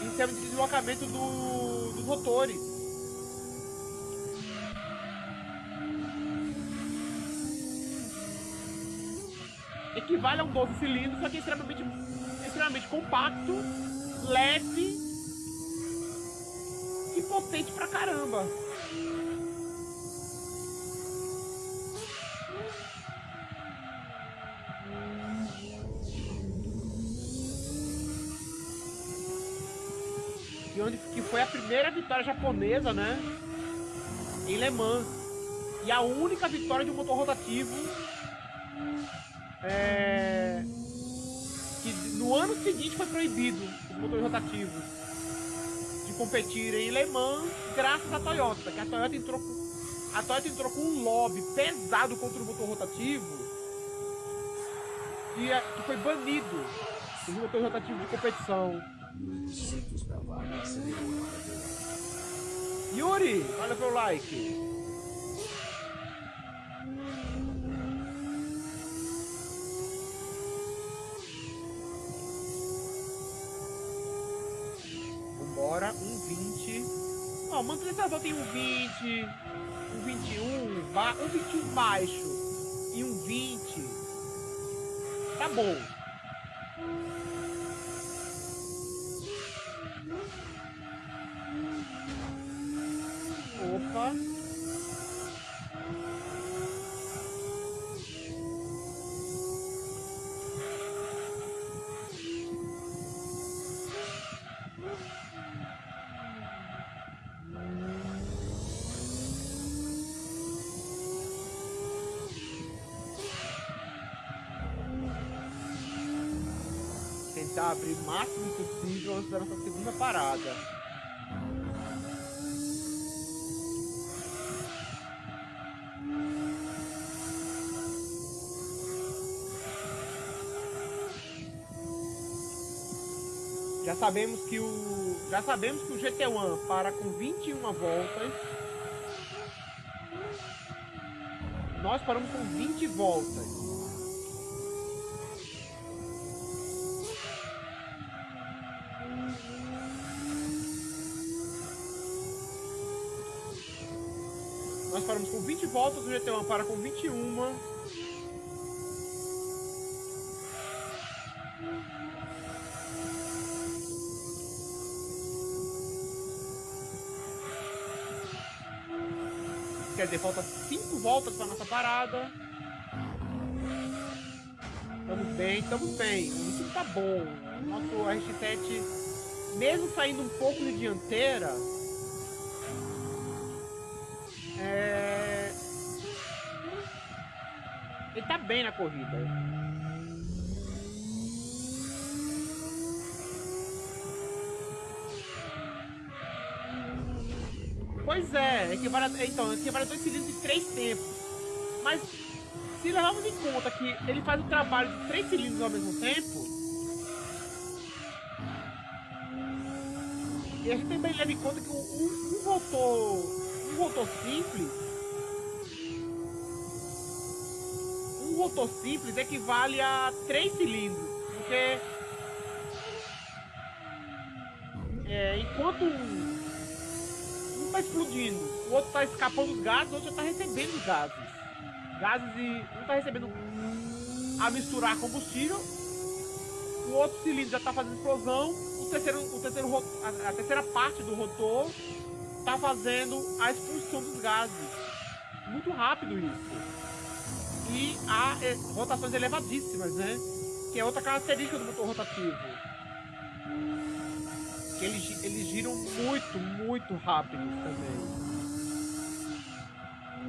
em termos de deslocamento do, dos rotores. Equivale a um 12 cilindros, só que é extremamente, extremamente compacto, leve e potente pra caramba. onde que foi a primeira vitória japonesa, né? Em Le Mans. E a única vitória de um motor rotativo. É, no ano seguinte foi proibido os motores rotativos de competirem em Le Mans graças à Toyota, que a Toyota entrou com, a Toyota entrou com um lobby pesado contra o motor rotativo que, é, que foi banido os motores rotativos de competição. Yuri, olha pelo like. Ó, o mantenedor tem um 20, um 21, um 21 baixo e um 20. Tá bom. Já sabemos que o já sabemos que o GT1 para com 21 voltas. Nós paramos com 20 voltas. Nós paramos com 20 voltas, o GT1 para com 21. Falta 5 voltas para nossa parada. Estamos bem, estamos bem. O ritmo tá bom. Nosso RX-7, mesmo saindo um pouco de dianteira, é... ele tá bem na corrida. Pois é, equivale a, então, equivale a dois cilindros de três tempos. Mas se levarmos em conta que ele faz o trabalho de três cilindros ao mesmo tempo, e a gente também leva em conta que um, um, motor, um motor simples, um motor simples equivale a três cilindros, porque é, enquanto um tá explodindo, o outro tá escapando dos gases, o outro já tá recebendo gases. Gases e. Um tá recebendo a misturar combustível, o outro cilindro já tá fazendo explosão, o terceiro, o terceiro, a, a terceira parte do rotor tá fazendo a expulsão dos gases. Muito rápido isso. E há é, rotações elevadíssimas, né? Que é outra característica do motor rotativo eles, eles giram muito, muito rápido também.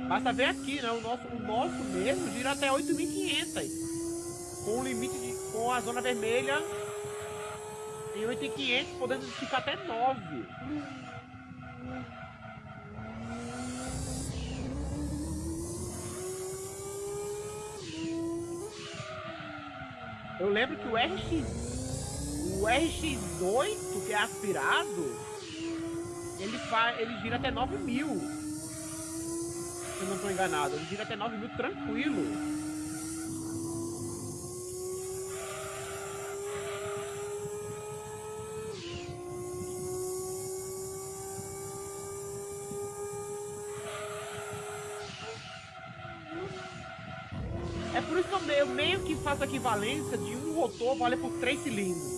Basta ver aqui, né? O nosso, o nosso mesmo gira até 8.500. Com o limite de. com a zona vermelha em 8.500, podendo ficar até 9. Eu lembro que o RX o RX8, que é aspirado, ele, faz, ele gira até 9 mil. Se eu não estou enganado, ele gira até 9 mil tranquilo. É por isso que eu meio que faço a equivalência de um rotor vale por três cilindros.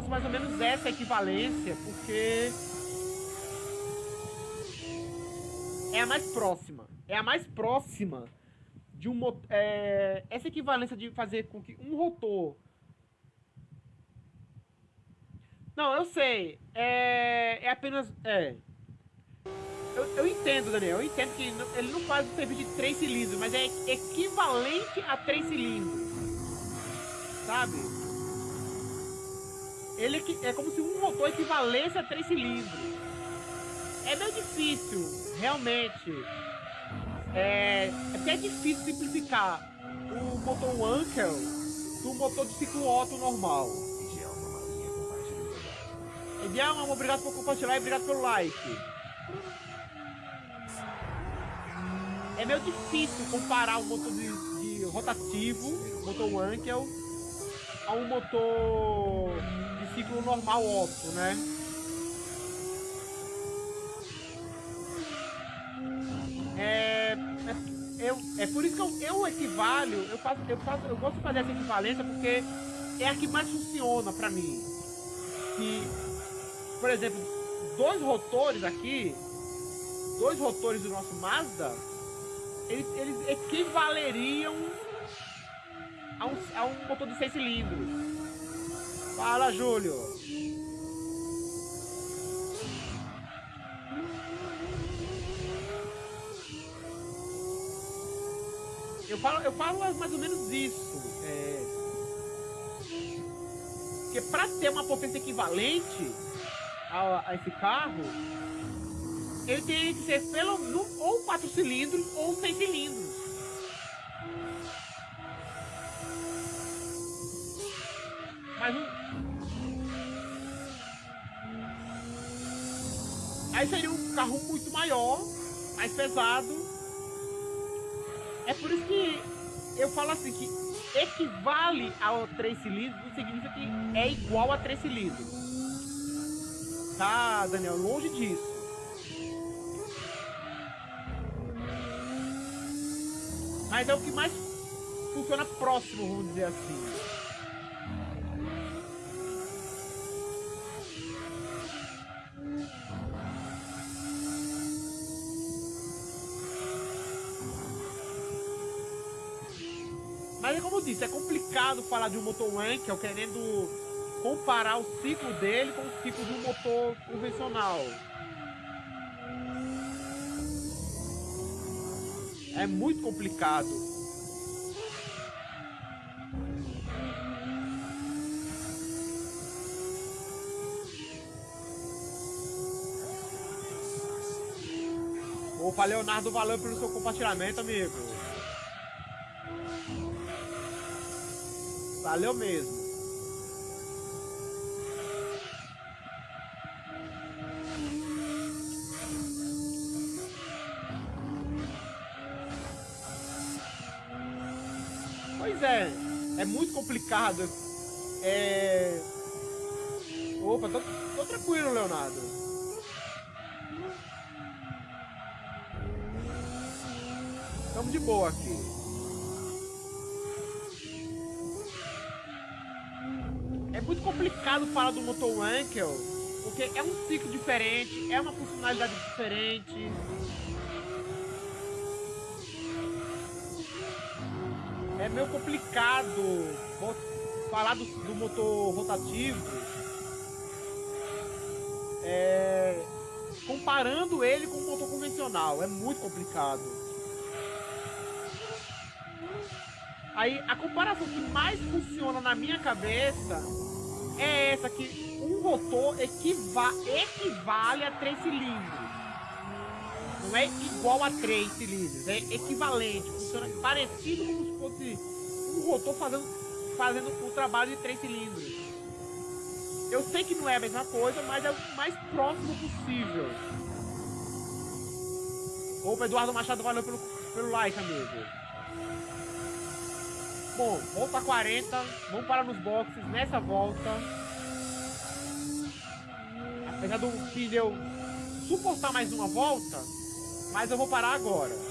Faço mais ou menos essa equivalência, porque é a mais próxima. É a mais próxima de um é, essa equivalência de fazer com que um rotor não, eu sei. É, é apenas. É. Eu, eu entendo, Daniel. Eu entendo que ele não faz o serviço de 3 cilindros, mas é equivalente a 3 cilindros. Sabe? Ele é, é como se um motor equivalesse a 3 cilindros. É meio difícil, realmente. É, é é difícil simplificar o motor Wankel do motor de ciclo Otto normal. Edialma, obrigado por compartilhar e obrigado pelo like. É meio difícil comparar um motor de, de rotativo, motor Wankel, a um motor ciclo normal Otto, né? É, é, eu, é por isso que eu, eu equivalho, eu, faço, eu, faço, eu gosto de fazer essa equivalência porque é a que mais funciona pra mim. Que, por exemplo, dois rotores aqui, dois rotores do nosso Mazda, eles, eles equivaleriam a um, a um motor de seis cilindros. Fala, Júlio. Eu falo, eu falo mais ou menos isso. É... Porque para ter uma potência equivalente a, a esse carro, ele teria que ser pelo ou 4 cilindros ou 6 cilindros. Mas um... Aí seria um carro muito maior, mais pesado. É por isso que eu falo assim que equivale a 3 cilindros, não significa que é igual a 3 cilindros. Tá, Daniel, longe disso. Mas é o que mais funciona próximo, vamos dizer assim. Mas é como eu disse, é complicado falar de um motor Wankel querendo comparar o ciclo dele com o ciclo de um motor convencional. É muito complicado. Opa, Leonardo, valeu pelo seu compartilhamento, amigo. Valeu mesmo. é, é muito complicado. É... Opa, tô, tô tranquilo, Leonardo. Estamos de boa aqui. Complicado falar do motor Wankel, porque é um ciclo diferente, é uma funcionalidade diferente. é meio complicado falar do, do motor rotativo é, comparando ele com o motor convencional. É muito complicado. Aí a comparação que mais funciona na minha cabeça é essa que um rotor equiva equivale a três cilindros. Não é igual a três cilindros, é equivalente, funciona parecido como se fosse um rotor fazendo, fazendo o trabalho de três cilindros. Eu sei que não é a mesma coisa, mas é o mais próximo possível. Opa, Eduardo Machado, valeu pelo, pelo like, amigo. Bom, volta 40, vamos parar nos boxes nessa volta. Apesar do pneu suportar mais uma volta, mas eu vou parar agora.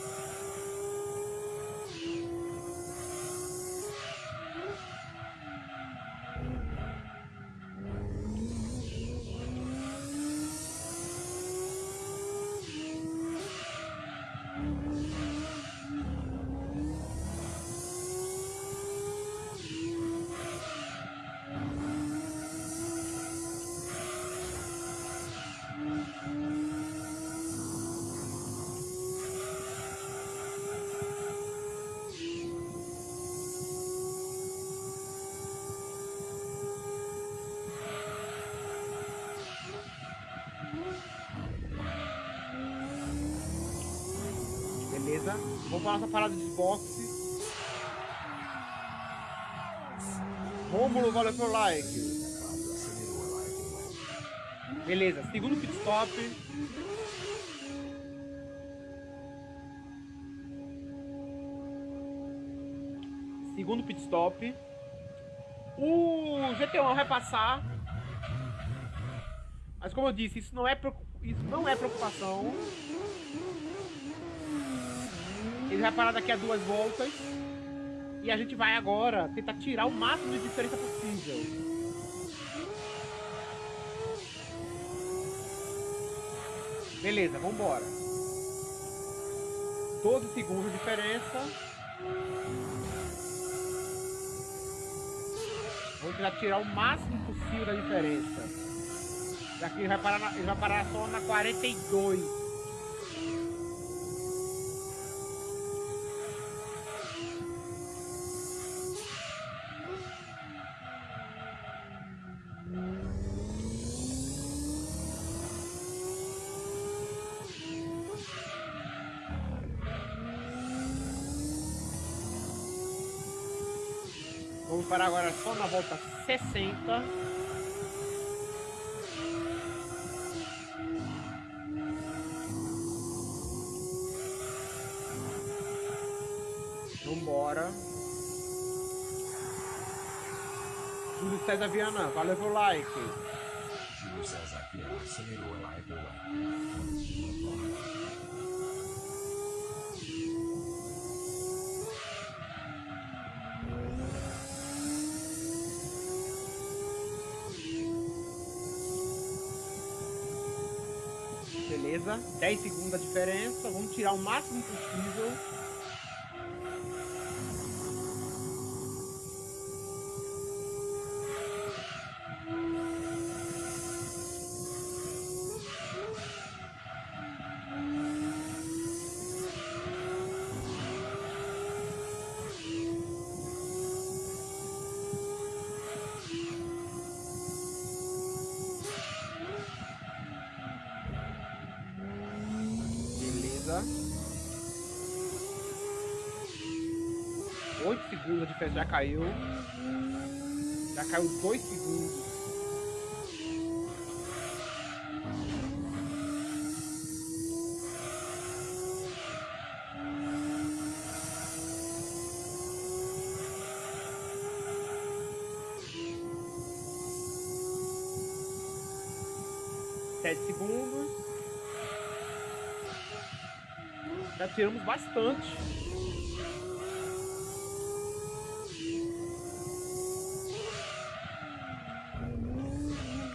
Nossa parada de boxe. Rômulo, valeu pelo like. Beleza, segundo pit stop. Segundo pit stop. O GT1 vai passar. Mas como eu disse, isso não é, isso não é preocupação. Ele vai parar daqui a duas voltas. E a gente vai agora tentar tirar o máximo de diferença possível. Beleza, vambora. 12 segundos de diferença. Vamos tentar tirar o máximo possível da diferença. Daqui ele vai parar, na- ele vai parar só na 42. Parar agora só na volta 60. Vambora. Júlio César Viana, valeu pelo like. Júlio César Viana acelerou a live Beleza, 10 segundos a diferença. Vamos tirar o máximo possível. Caiu. Já caiu 2 segundos. Sete segundos. Já tiramos bastante.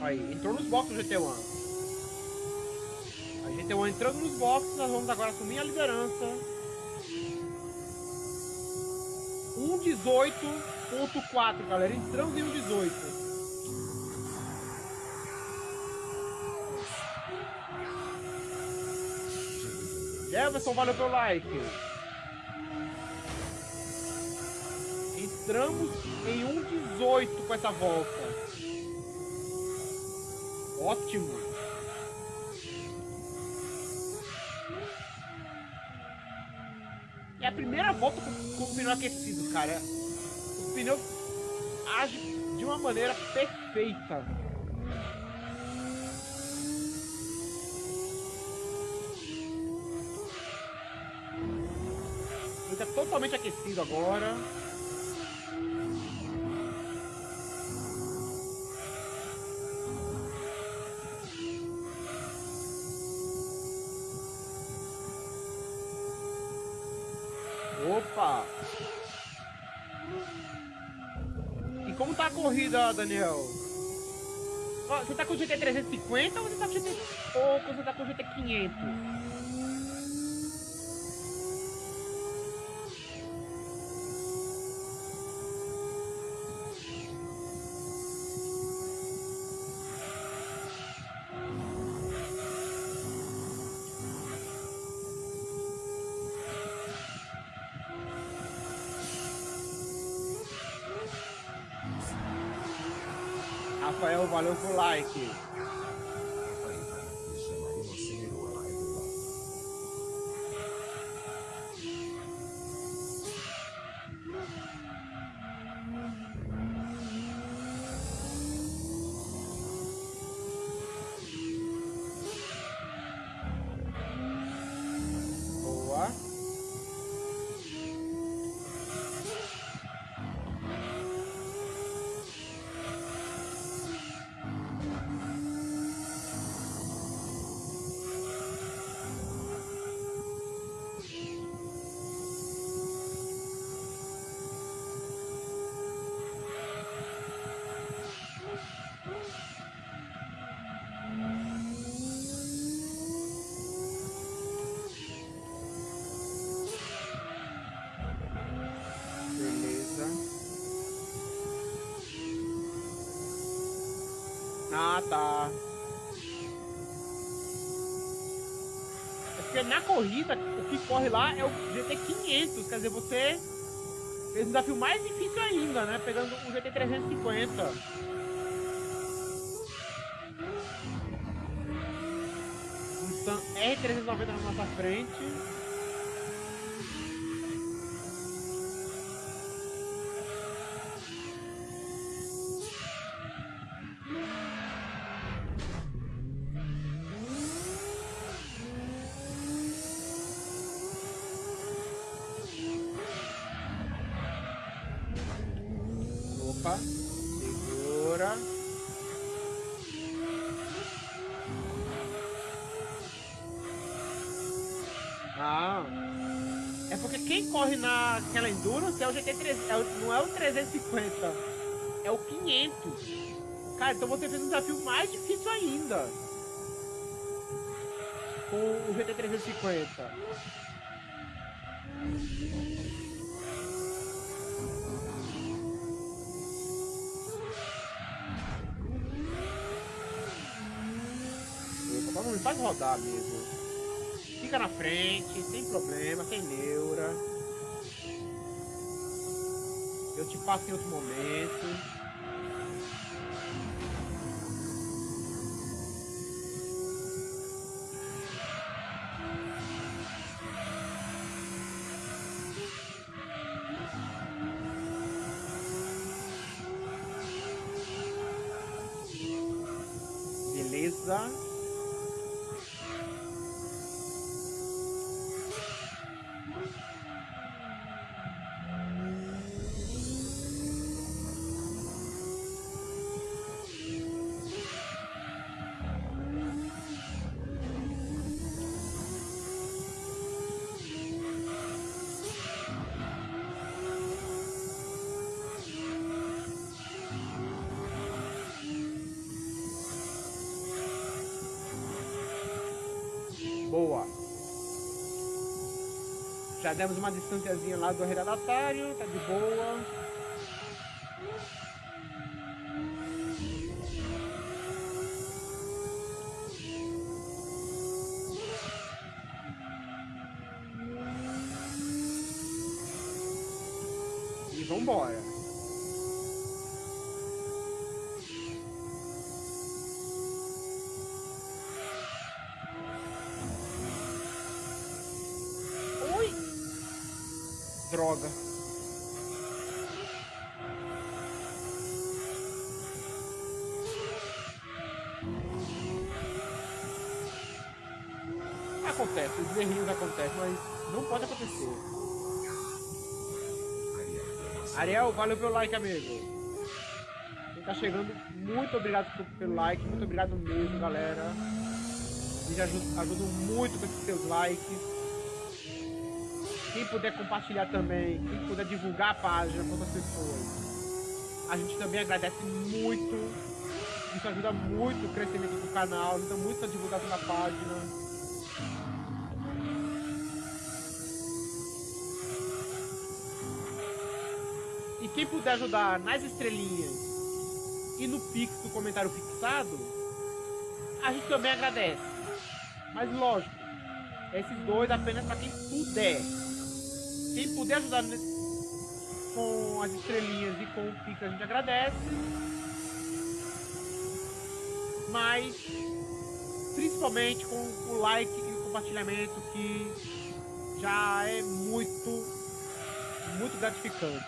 Aí, entrou nos boxes o GT1. A GT1 entrando nos boxes, nós vamos agora assumir a liderança. 1.18.4, galera. Entramos em 1.18. Jefferson, valeu pelo like. Entramos em 1,18 com essa volta. Ótimo. É a primeira volta com, com o pneu aquecido, cara. O pneu age de uma maneira perfeita. Ele tá totalmente aquecido agora. Daniel. Você tá com o GT350 ou você tá com o GT... Ou você tá com o GT500? o like. Na corrida, o que corre lá é o GT 500. Quer dizer, você fez um desafio mais difícil ainda, né? Pegando o GT 350. Mustang R390 na nossa frente. Endurance é o GT3, é o, não é o 350, é o 500. Cara, então você fez um desafio mais difícil ainda. Com o GT350. Opa, vamos, faz rodar mesmo. Fica na frente, sem problema, sem neura. Eu te passo em outro momento. Demos uma distanciazinha lá do redatário, tá de boa. Acontecem, mas não pode acontecer. Ariel valeu pelo like, amigo. Quem tá chegando, muito obrigado pelo like, muito obrigado mesmo, galera. Eles ajudam, ajudam muito com esses seus likes. Quem puder compartilhar também, quem puder divulgar a página para outras pessoas, a gente também agradece muito. Isso ajuda muito o crescimento do canal, ajuda muito a divulgação da página. Quem puder ajudar nas estrelinhas e no pix do comentário fixado, a gente também agradece. Mas lógico, esses dois apenas para quem puder. Quem puder ajudar com as estrelinhas e com o pix a gente agradece. Mas principalmente com o like e o compartilhamento que já é muito, muito gratificante.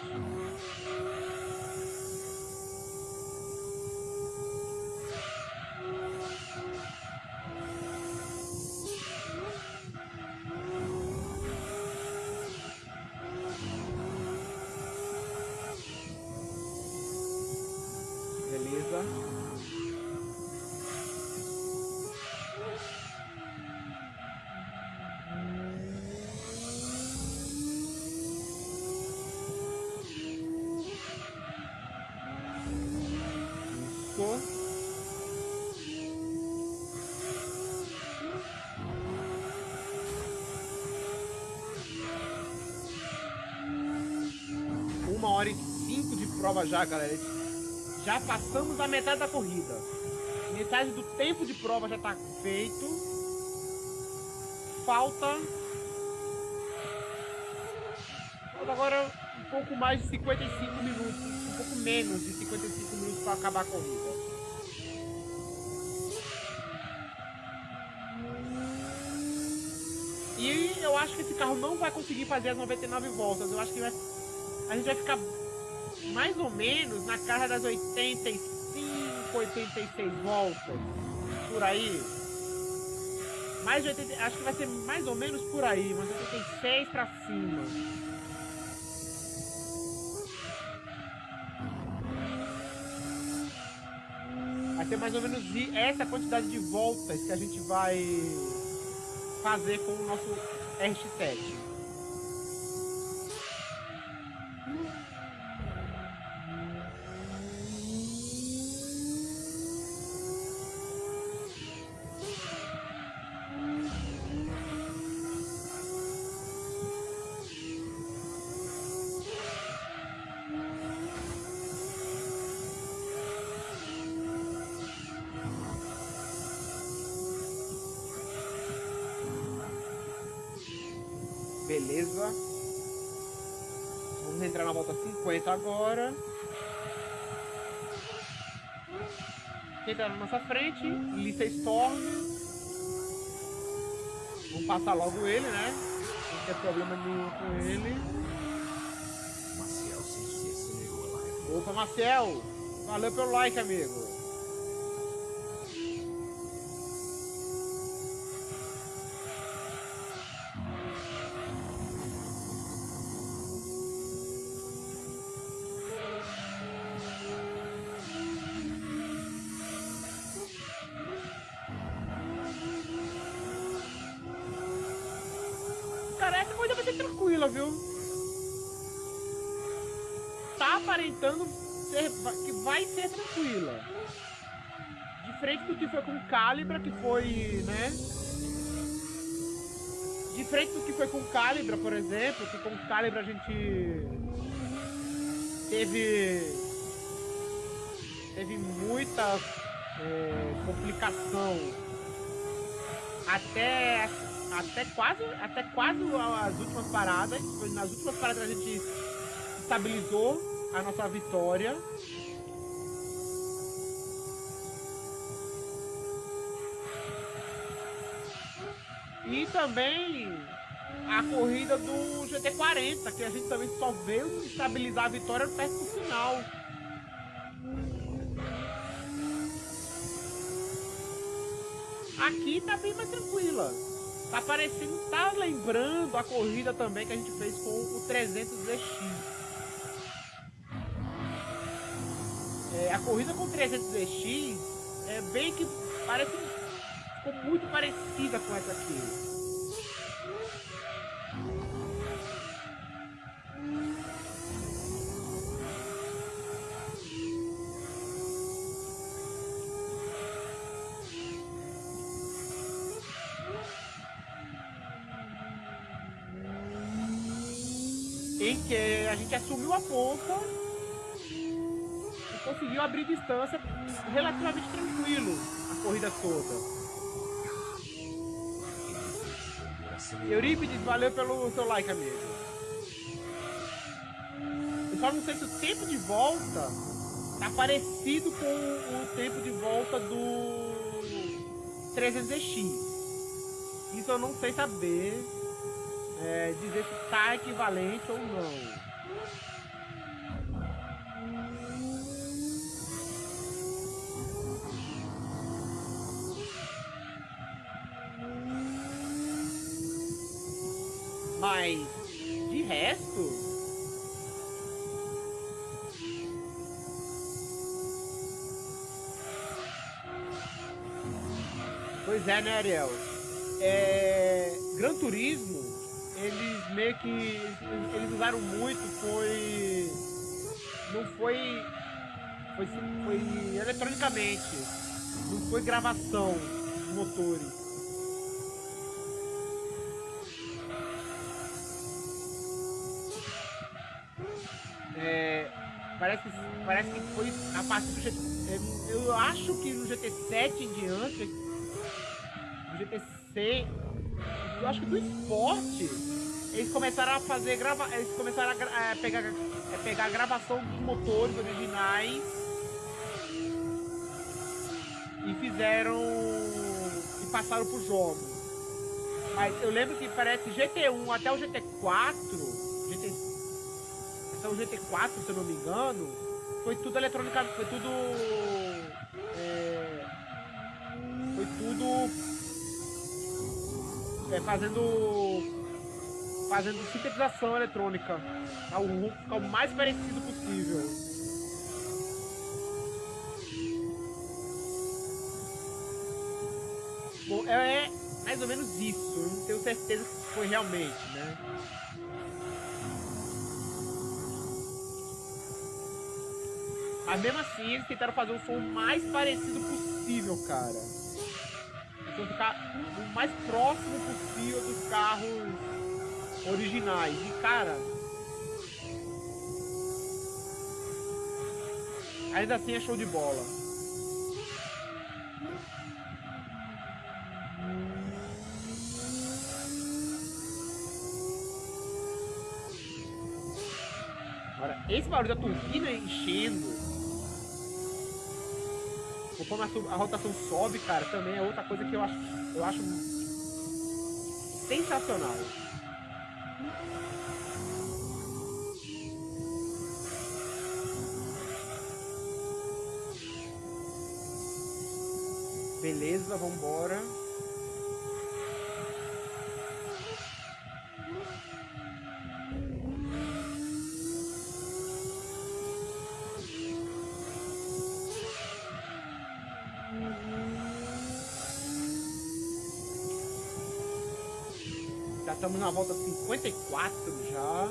Prova já, galera. Já passamos a metade da corrida. Metade do tempo de prova já tá feito. Falta. Falta agora um pouco mais de 55 minutos. Um pouco menos de 55 minutos para acabar a corrida. E eu acho que esse carro não vai conseguir fazer as 99 voltas. Eu acho que vai, a gente vai ficar mais ou menos na casa das 85 86 voltas. Por aí. Mais de 80, acho que vai ser mais ou menos por aí, mas 86 pra cima. Vai ser mais ou menos essa quantidade de voltas que a gente vai fazer com o nosso RX-7. Storm. Vamos passar logo ele, né? Não tem problema nenhum com ele. Maciel live. Opa, Marcel! Valeu pelo like, amigo. Que foi com Calibra, que foi, né? Diferente do que foi com Calibra, por exemplo, que com Calibra a gente teve teve muita é, complicação até até quase até quase as últimas paradas nas últimas paradas a gente estabilizou a nossa vitória e também a corrida do GT40 que a gente também só veio estabilizar a vitória perto do final Aqui tá bem mais tranquila. Tá parecendo, tá lembrando a corrida também que a gente fez com o 300ZX. É, a corrida com o 300ZX é bem que parece ficou muito parecida com essa aqui. em que a gente assumiu a ponta e conseguiu abrir distância relativamente tranquilo a corrida toda. Eurípides, valeu pelo seu like, amigo. Eu só não sei se o tempo de volta tá parecido com o tempo de volta do 300X. Isso eu não sei saber é, dizer se está equivalente ou não. Ariel? É, Gran Turismo eles meio que eles usaram muito foi não foi foi, foi eletronicamente não foi gravação de motores é, Parece parece que foi a partir do GT. Eu acho que no GT7 em diante. GT6. Eu acho que do esporte. Eles começaram a fazer grava. Eles começaram a, a pegar, a pegar a gravação dos motores originais. E fizeram. E passaram pro jogo. Mas eu lembro que parece GT1 até o GT4. GT até o GT4, se eu não me engano, foi tudo eletrônica, foi tudo. É, fazendo. Fazendo sintetização eletrônica. Para o ficar o mais parecido possível. Bom, é mais ou menos isso. Eu não tenho certeza que foi realmente, né? Mas mesmo assim, eles tentaram fazer o som mais parecido possível, cara. Então ficar o mais próximo possível dos carros originais. E, cara... Ainda assim é show de bola. Agora, esse barulho da turbina enchendo como a, a, rotação sobe, cara, também é outra coisa que eu acho, eu acho sensacional. Beleza, vambora. Estamos na volta 54 já.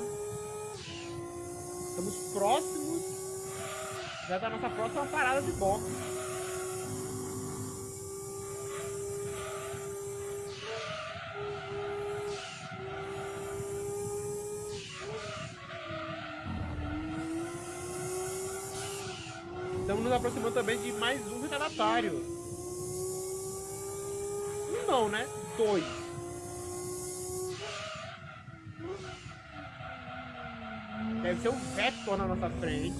Estamos próximos já da nossa próxima parada de boxe. Estamos nos aproximando também de mais um retardatário. Um não, né? Dois. Deve ser o Vector na nossa frente.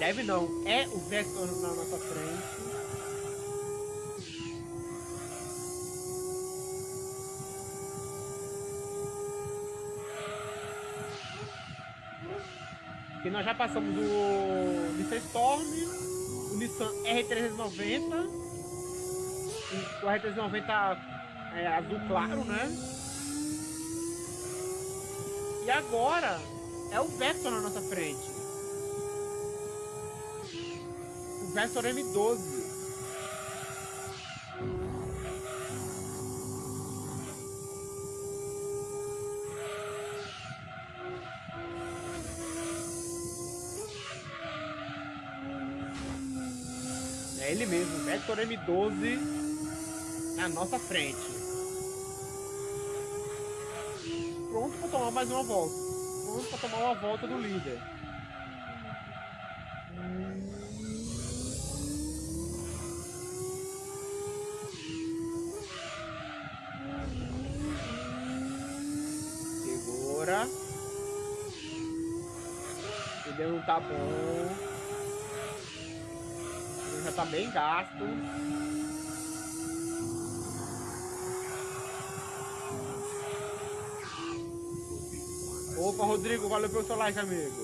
Deve não, é o Vector na nossa frente. Nós já passamos o Nissan Storm, o Nissan R390, o R390 é, azul claro, né? E agora é o Vector na nossa frente. O Vector M12. Vector M12 na nossa frente. Pronto para tomar mais uma volta. Pronto para tomar uma volta do líder. Segura. Ele não tá bom tá bem gasto. Opa, Rodrigo, valeu pelo seu like, amigo.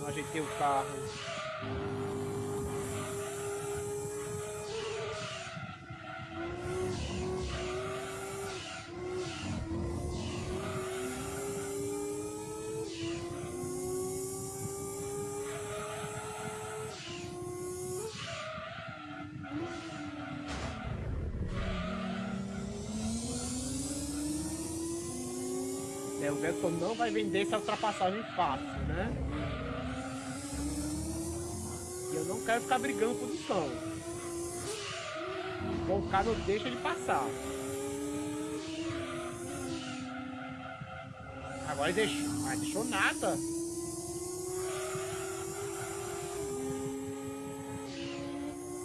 Não ajeitei o carro. Vettel não vai vender essa ultrapassagem fácil, né? E eu não quero ficar brigando posição. Bom, o cara não deixa ele passar. Agora ele deixou. Mas deixou nada.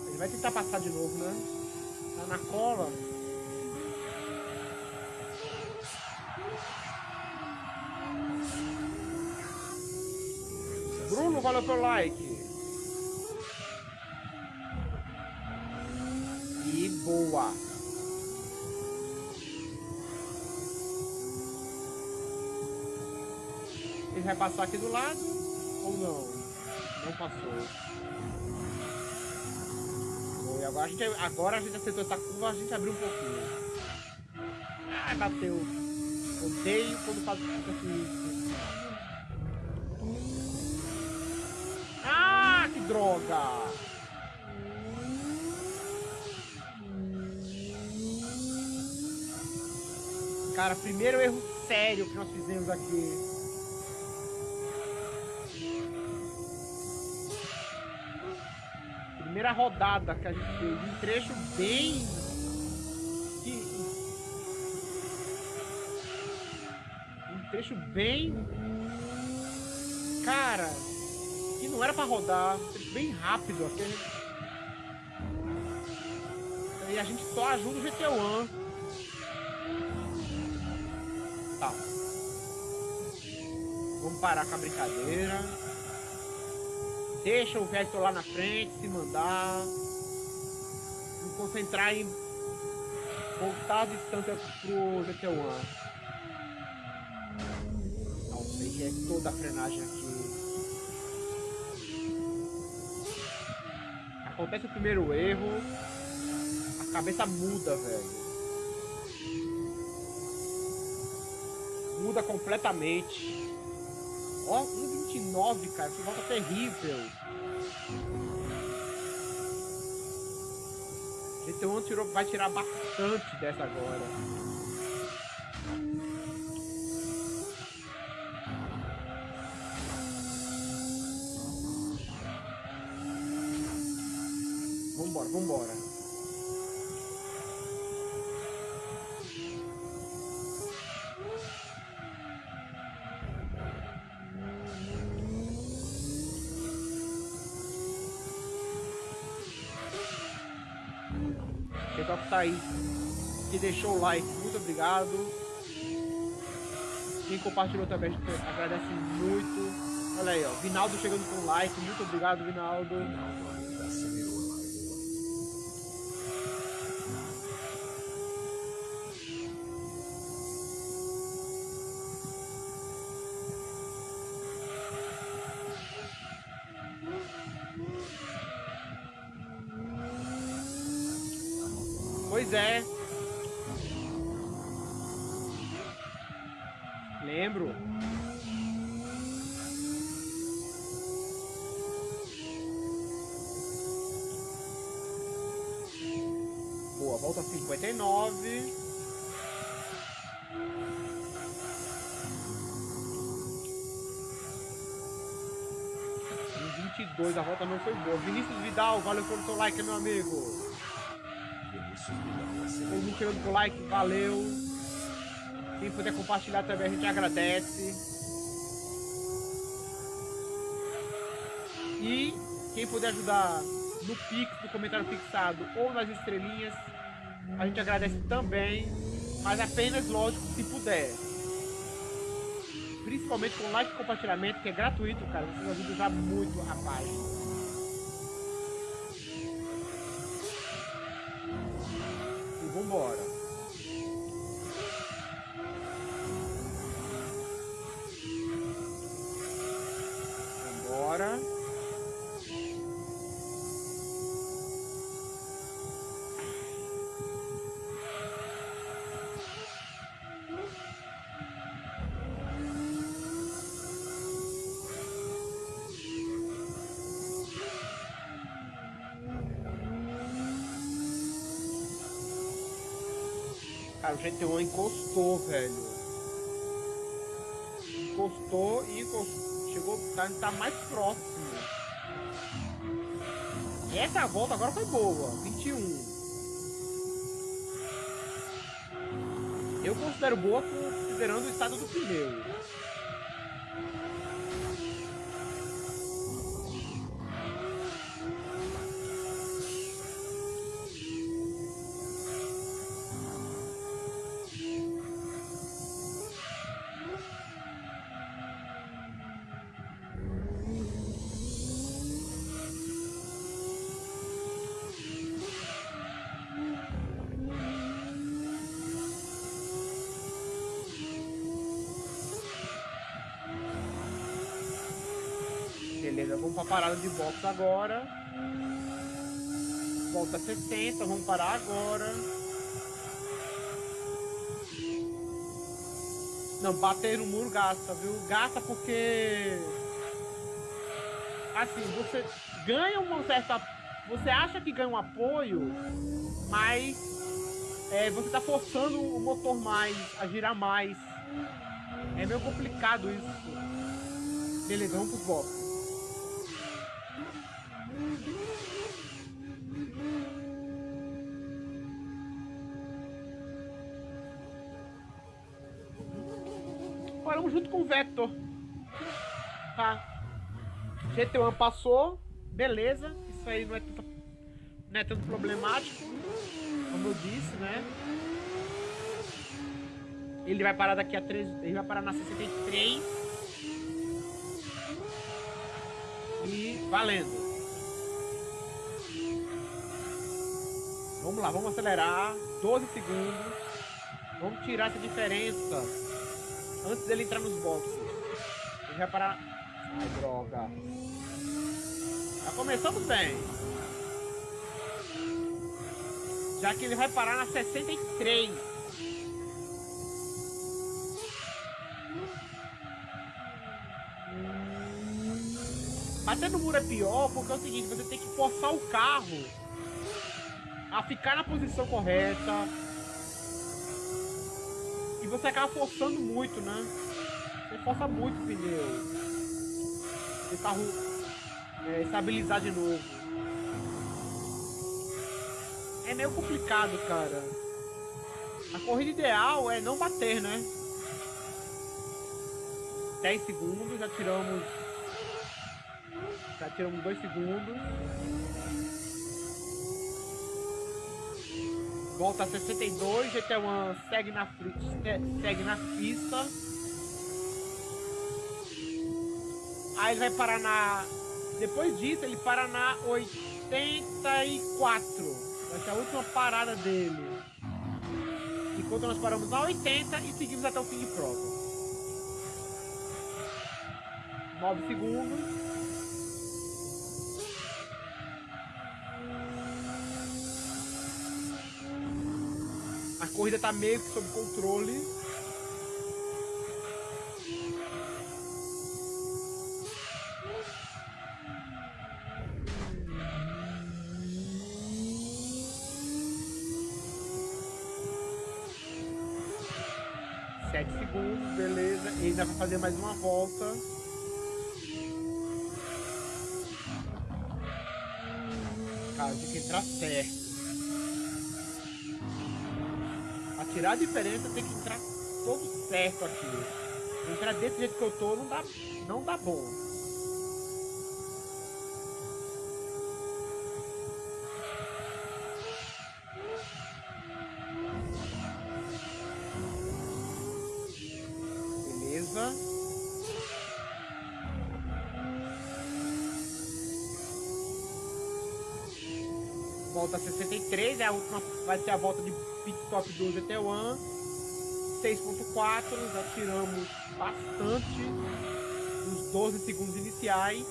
Ele vai tentar passar de novo, né? Tá na cola. Pelo like. E boa. Ele vai passar aqui do lado ou não? Não passou. Foi. Agora a gente, agora a gente acertou essa curva, a gente abriu um pouquinho. Ah, bateu. Odeio quando faz isso. Cara, primeiro erro sério que nós fizemos aqui. Primeira rodada que a gente fez. Um trecho bem. Um trecho bem. Cara, que não era pra rodar. Um trecho bem rápido. Aquele... E a gente só ajuda o GT1. Tá. Vamos parar com a brincadeira. Deixa o Vector lá na frente, se mandar. Me concentrar em voltar a distância pro GT1. Nossa, aí é toda a frenagem aqui. Acontece o primeiro erro. A cabeça muda, velho. Muda completamente. Ó, 1,29, cara, que volta terrível. GT1 tirou, vai tirar bastante dessa agora. Deixou o like, muito obrigado. Quem compartilhou também, agradece muito. Olha aí, ó, Vinaldo chegando com like, muito obrigado, Vinaldo. Não foi boa. Vinícius Vidal, valeu pelo seu like, meu amigo. Vinícius Vidal chegando com like, valeu. Quem puder compartilhar também a gente agradece. E quem puder ajudar no Pix, no comentário fixado ou nas estrelinhas, a gente agradece também. Mas apenas, lógico, se puder. Principalmente com like e compartilhamento, que é gratuito, cara. Vocês ajudam já muito página. GT1 encostou, velho. Encostou e encostou. Chegou, tá, tá mais próximo. E essa volta agora foi boa. 21. Eu considero boa considerando o estado do pneu. Beleza, vamos pra parada de box agora. Volta 60, vamos parar agora. Não, bater no muro gasta, viu? Gasta porque... Assim, você ganha uma certa... Você acha que ganha um apoio, mas é, você tá forçando o motor mais, a girar mais. É meio complicado isso. Beleza, vamos pro box. Junto com o Vector. Tá. GT1 passou. Beleza. Isso aí não é tanto, não é tanto problemático. Como eu disse, né? Ele vai parar daqui a 3. Ele vai parar na 63. E valendo. Vamos lá, vamos acelerar. 12 segundos. Vamos tirar essa diferença. Antes dele entrar nos boxes. Ele vai parar. Ai, droga. Já começamos bem. Já que ele vai parar na 63. Bater no muro é pior porque é o seguinte, você tem que forçar o carro a ficar na posição correta. Você acaba forçando muito, né? Você força muito o pneu. O carro é, estabilizar de novo. É meio complicado, cara. A corrida ideal é não bater, né? 10 segundos, já tiramos. Já tiramos 2 segundos. Volta a 62, GT1 segue na, segue na pista. Aí ele vai parar na... Depois disso, ele para na 84. Vai ser a última parada dele. Enquanto nós paramos na 80 e seguimos até o fim de prova. 9 segundos. Corrida tá meio que sob controle. Sete segundos, beleza. E ainda vai fazer mais uma volta. Tirar a diferença, tem que entrar todo certo aqui. Entrar desse jeito que eu tô não dá, não dá bom. Beleza. Volta 63, é a última, vai ser a volta de pit stop do GT1 6.4, já tiramos bastante dos 12 segundos iniciais.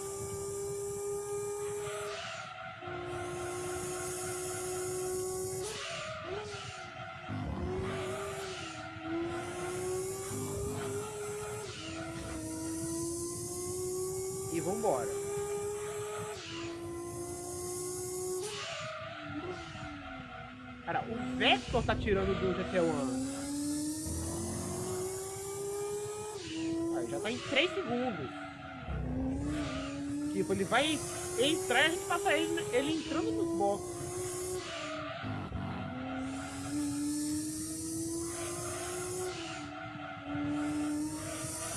Tirando do GT1. Aí, já tá em 3 segundos. Tipo, ele vai entrar e a gente passa ele, ele entrando nos boxes.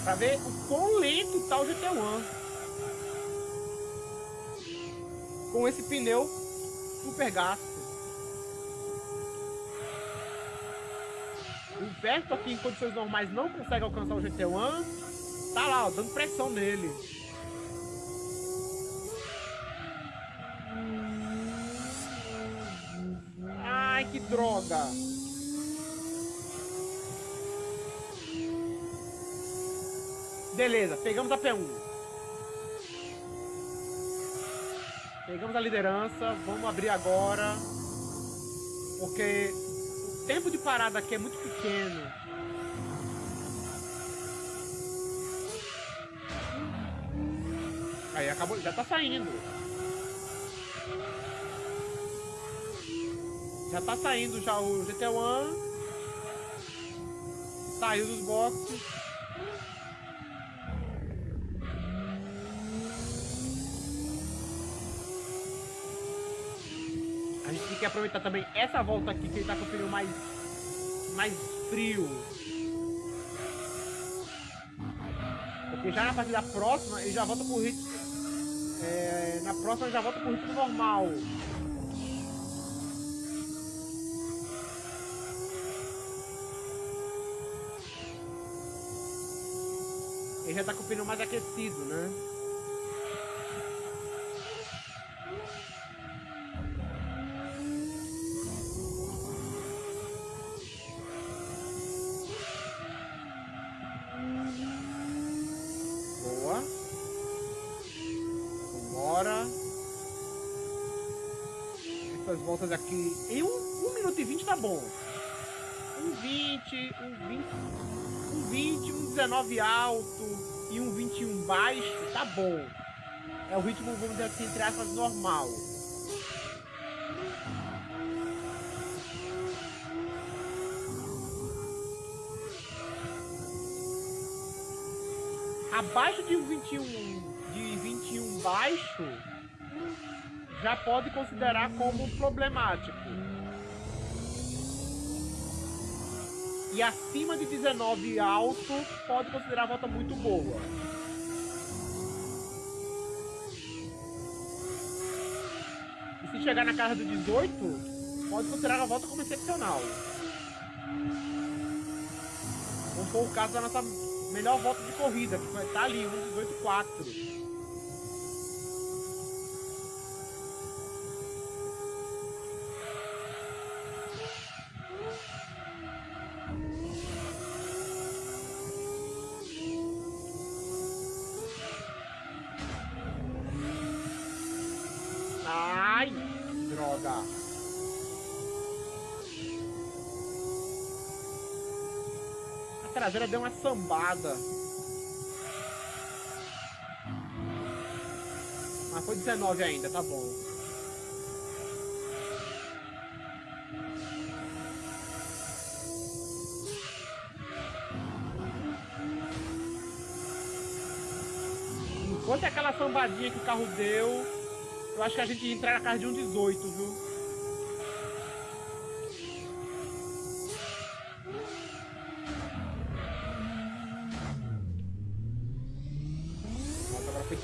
Pra ver o quão lento tá o GT1. Com esse pneu super gasto. O Verto aqui em condições normais não consegue alcançar o GT1. Tá lá, ó, dando pressão nele. Ai, que droga. Beleza, pegamos a P1. Pegamos a liderança, vamos abrir agora. Porque tempo de parada aqui é muito pequeno. Aí acabou, já tá saindo. Já tá saindo já o GT1. Saiu dos boxes. que aproveitar também essa volta aqui, que ele tá com o pneu mais, mais frio. Porque já na partida próxima, ele já volta pro ritmo... É, na próxima ele já volta pro ritmo normal. Ele já tá com o pneu mais aquecido, né? Aqui. Em um, 1 minuto e 20 tá bom. Um 20, um 20, um 20, um 19 alto e um 21 baixo, tá bom. É o ritmo, vamos dizer assim, entre aspas, normal. Abaixo de 21, de 21 baixo, já pode considerar como problemático. E acima de 19 alto, pode considerar a volta muito boa. E se chegar na casa do 18, pode considerar a volta como excepcional. Como for o caso da nossa melhor volta de corrida, que estar ali, 1,18,4. Traseira deu uma sambada. Mas foi 19 ainda, tá bom. Enquanto aquela sambadinha que o carro deu, eu acho que a gente ia entrar na casa de um 18, viu?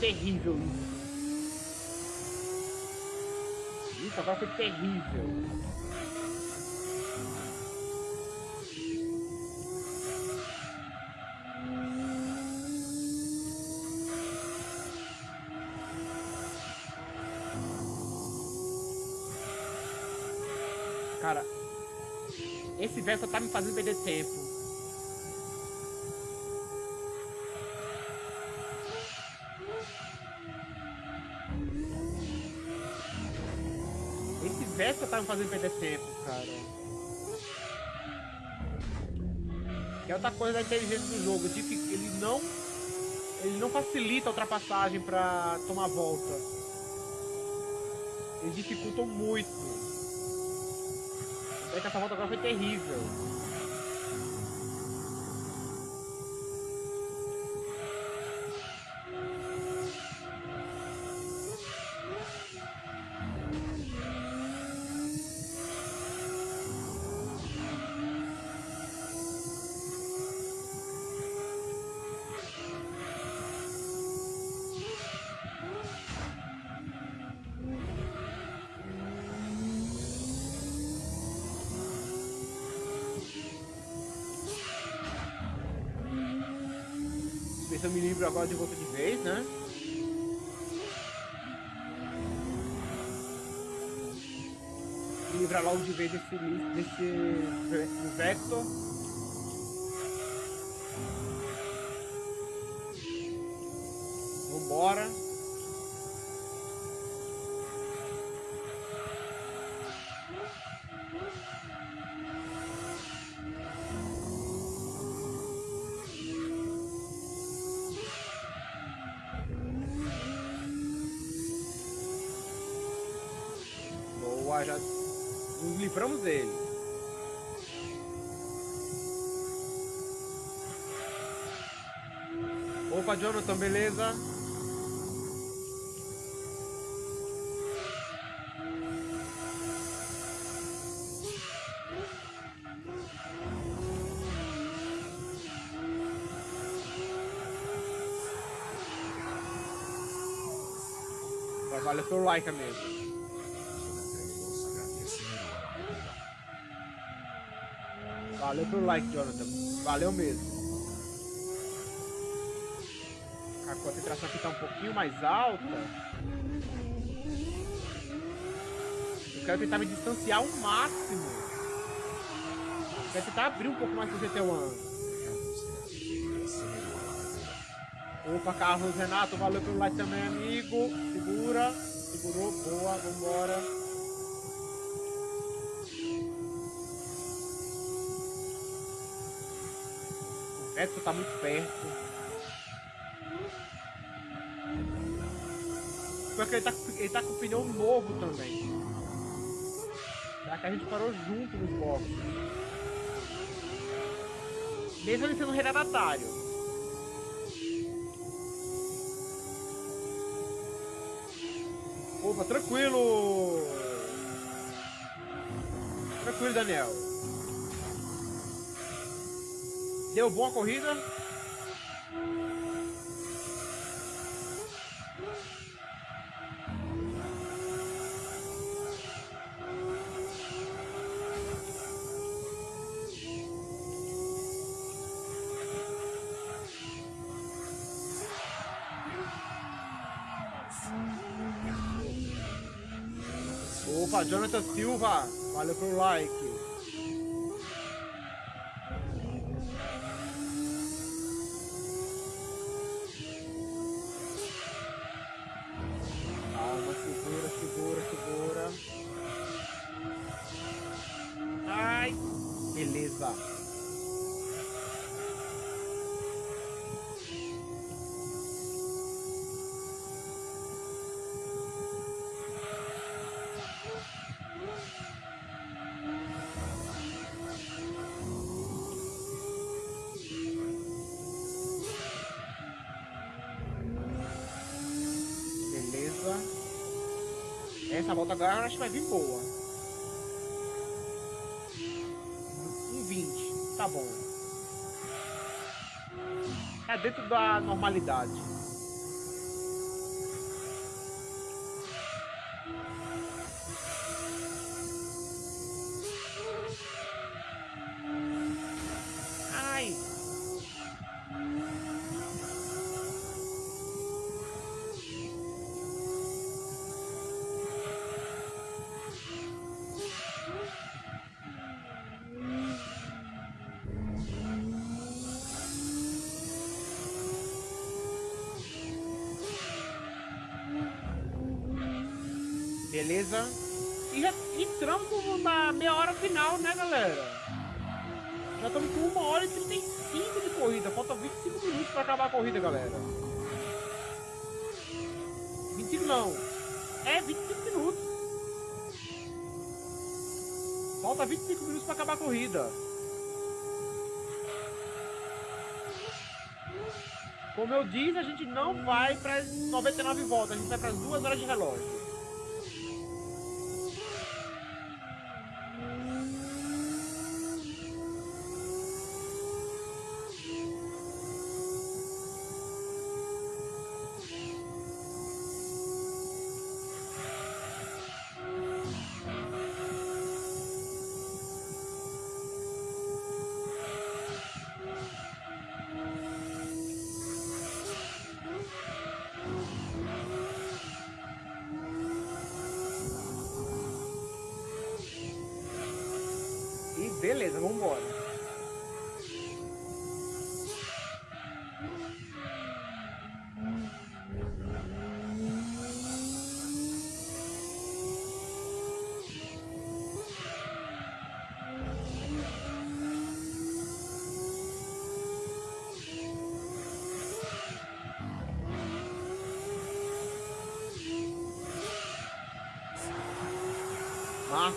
Terrível isso. Isso agora foi terrível. Cara, esse verso tá me fazendo perder tempo. Vespa tá me fazendo perder tempo, cara. Que é outra coisa da inteligência do jogo, que ele não ele não facilita a ultrapassagem pra tomar volta. Eles dificultam muito. Que essa volta agora foi terrível. Já nos livramos dele. Opa, Jonathan, beleza? Valeu pelo like, amigo. Valeu pelo like, Jonathan. Valeu mesmo. A concentração aqui tá um pouquinho mais alta. Eu quero tentar me distanciar ao máximo. Eu quero tentar abrir um pouco mais pro GT1. Opa, Carlos Renato, valeu pelo like também, amigo. Segura, segurou, boa, vambora. O Beto tá muito perto. Porque ele tá, ele tá com pneu novo também. Já que a gente parou junto nos boxes. Mesmo ele sendo retardatário. Opa, tranquilo! Tranquilo, Daniel. Deu boa corrida? Opa, Jonathan Silva, valeu pelo like. Essa volta agora acho que vai vir boa. Um 20. Tá bom. É dentro da normalidade. Como eu disse, a gente não vai para 99 voltas, a gente vai para as duas horas de relógio.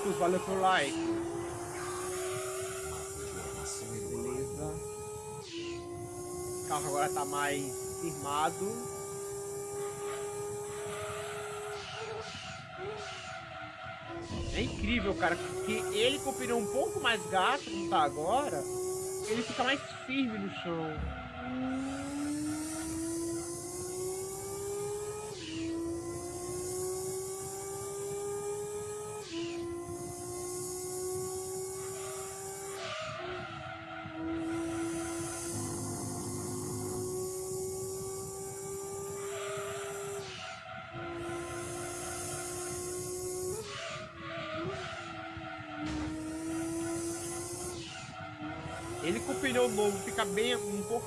Marcos, valeu pelo like. carro agora tá mais firmado. É incrível, cara, porque ele com o pneu um pouco mais gasto, como tá agora, ele fica mais firme no chão.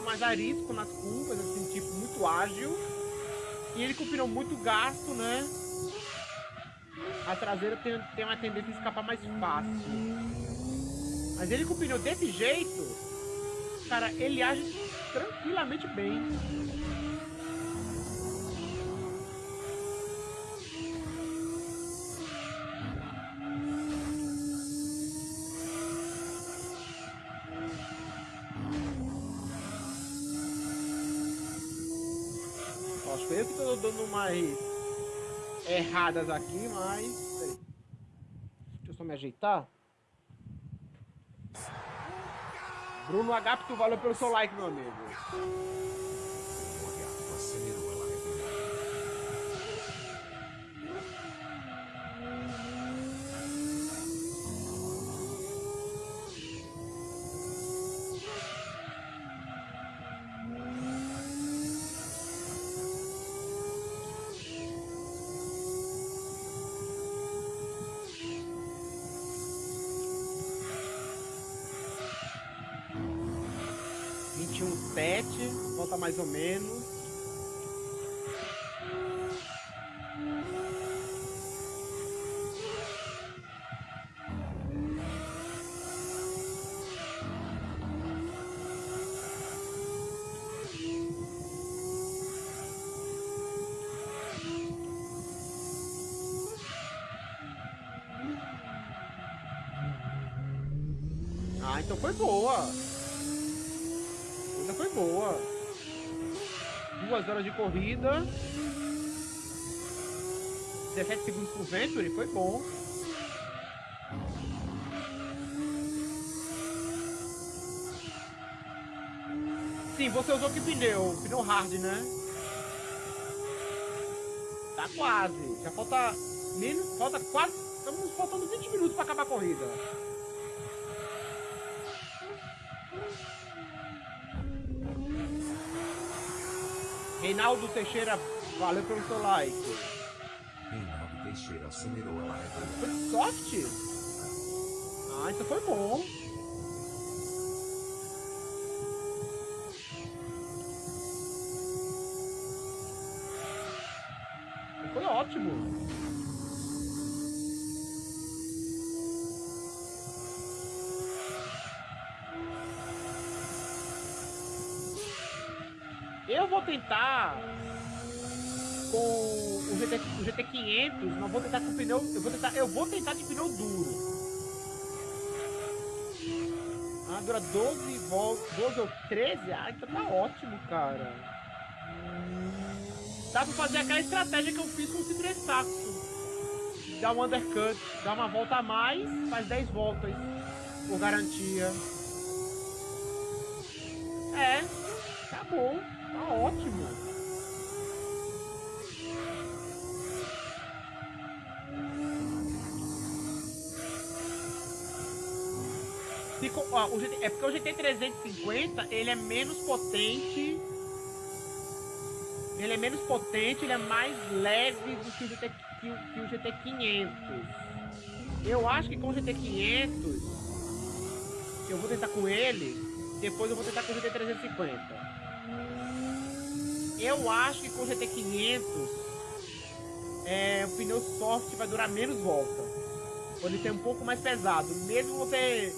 Mais arisco nas curvas, assim, tipo, muito ágil. E ele com o pneu muito gasto, né? A traseira tem, tem uma tendência a escapar mais fácil. Mas ele com o pneu desse jeito, cara, ele age tranquilamente bem. Mais erradas aqui, mas. Deixa eu só me ajeitar. Bruno Agapto, valeu pelo seu like, meu amigo. 7, volta mais ou menos. Ah, então foi boa foi boa. Duas horas de corrida. 17 segundos por Venturi, foi bom. Sim, você usou que pneu? Pneu hard, né? Tá quase. Já falta. Menos, falta quase. Estamos faltando 20 minutos para acabar a corrida. Reinaldo Teixeira, valeu pelo seu like. Reinaldo Teixeira acelerou a live. Foi soft? Ah, isso foi bom. O, GT, o GT500, não vou tentar com pneu, eu vou tentar, eu vou tentar de pneu duro. Ah, dura 12 voltas, 12 ou 13? Ah, então tá ótimo, cara. Dá pra fazer aquela estratégia que eu fiz com o Citroën Saxo. Dá um undercut, dá uma volta a mais, faz 10 voltas por garantia. É, tá bom, tá ótimo. Ó, o GT, é porque o GT350 ele é menos potente. Ele é menos potente, ele é mais leve do que o, GT, que o, que o GT500. Eu acho que com o GT500, eu vou tentar com ele, depois eu vou tentar com o GT350. Eu acho que com o GT500, é, o pneu soft vai durar menos volta. Ele ser um pouco mais pesado, mesmo você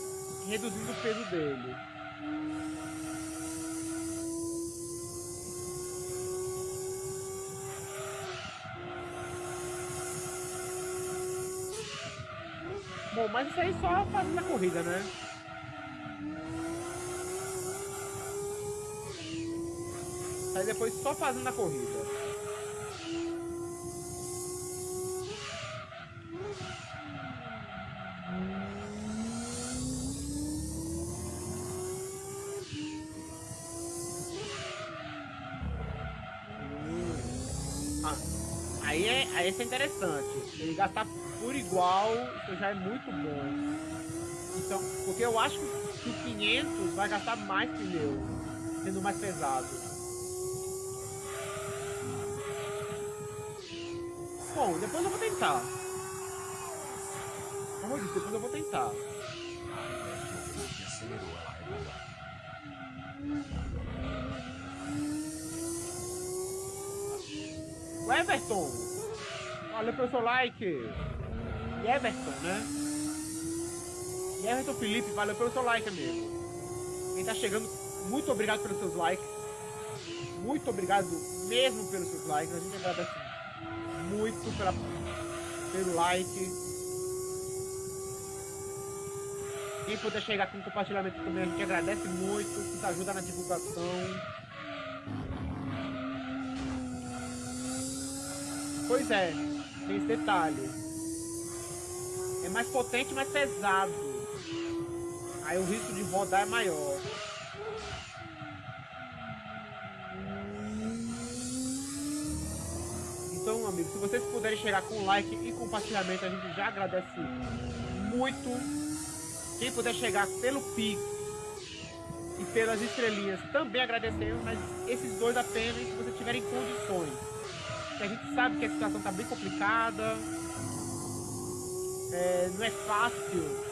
reduzindo o peso dele. Bom, mas isso aí só fazendo a corrida, né? Aí depois só fazendo a corrida. Esse é interessante. Ele gastar por igual, isso já é muito bom. Então, porque eu acho que o 500 vai gastar mais pneu, sendo mais pesado. Bom, depois eu vou tentar. Como eu disse, depois eu vou tentar. O Everton Valeu pelo seu like. E Everton, né? E Everton Felipe, valeu pelo seu like, amigo. Quem tá chegando, muito obrigado pelos seus likes. Muito obrigado mesmo pelos seus likes. A gente agradece muito pela, pelo like. Quem puder chegar com compartilhamento também, a gente agradece muito. Isso ajuda na divulgação. Pois é, tem esse detalhe. É mais potente, mais pesado. Aí o risco de rodar é maior. Então, amigos, se vocês puderem chegar com like e compartilhamento, a gente já agradece muito. Quem puder chegar pelo Pix e pelas estrelinhas, também agradecemos, mas esses dois apenas se vocês tiverem condições que a gente sabe que a situação está bem complicada, é, não é fácil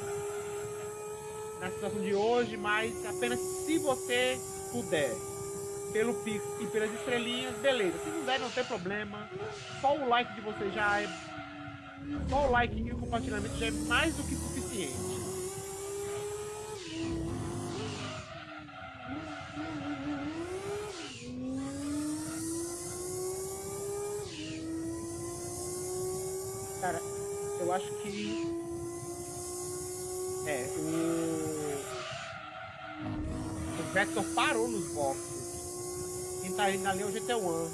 na situação de hoje, mas apenas se você puder, pelo Pix e pelas estrelinhas, beleza. Se não der, não tem problema. Só o like de você já é. Só o like e o compartilhamento já é mais do que suficiente. Cara, É, o. O Vector parou nos boxes. Quem tá indo ali é o GT1.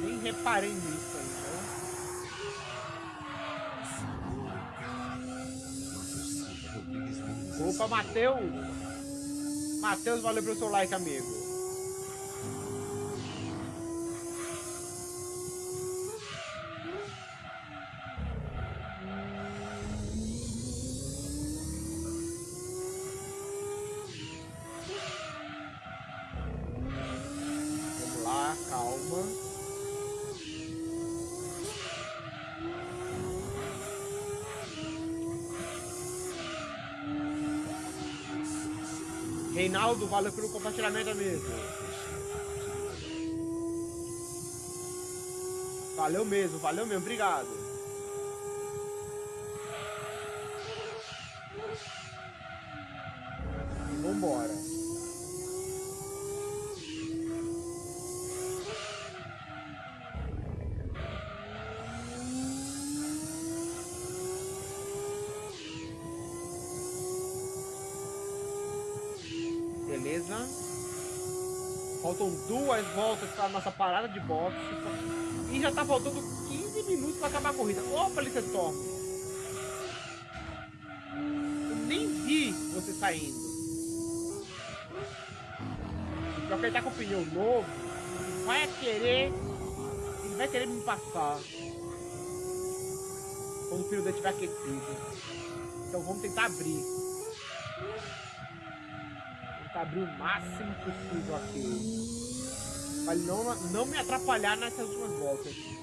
Nem reparei nisso aí, Opa, Matheus! Matheus, valeu pelo seu like, amigo. Valeu pelo compartilhamento, amigo. Valeu mesmo, valeu mesmo, obrigado. Duas voltas para nossa parada de boxe. E já tá faltando 15 minutos para acabar a corrida. Opa, Licestorm! Eu nem vi você saindo. Pior que ele tá com pneu novo, vai querer. Ele vai querer me passar. Quando o pneu dele estiver aquecido. Então vamos tentar abrir abrir o máximo possível aqui. Não, não me atrapalhar nessas últimas voltas.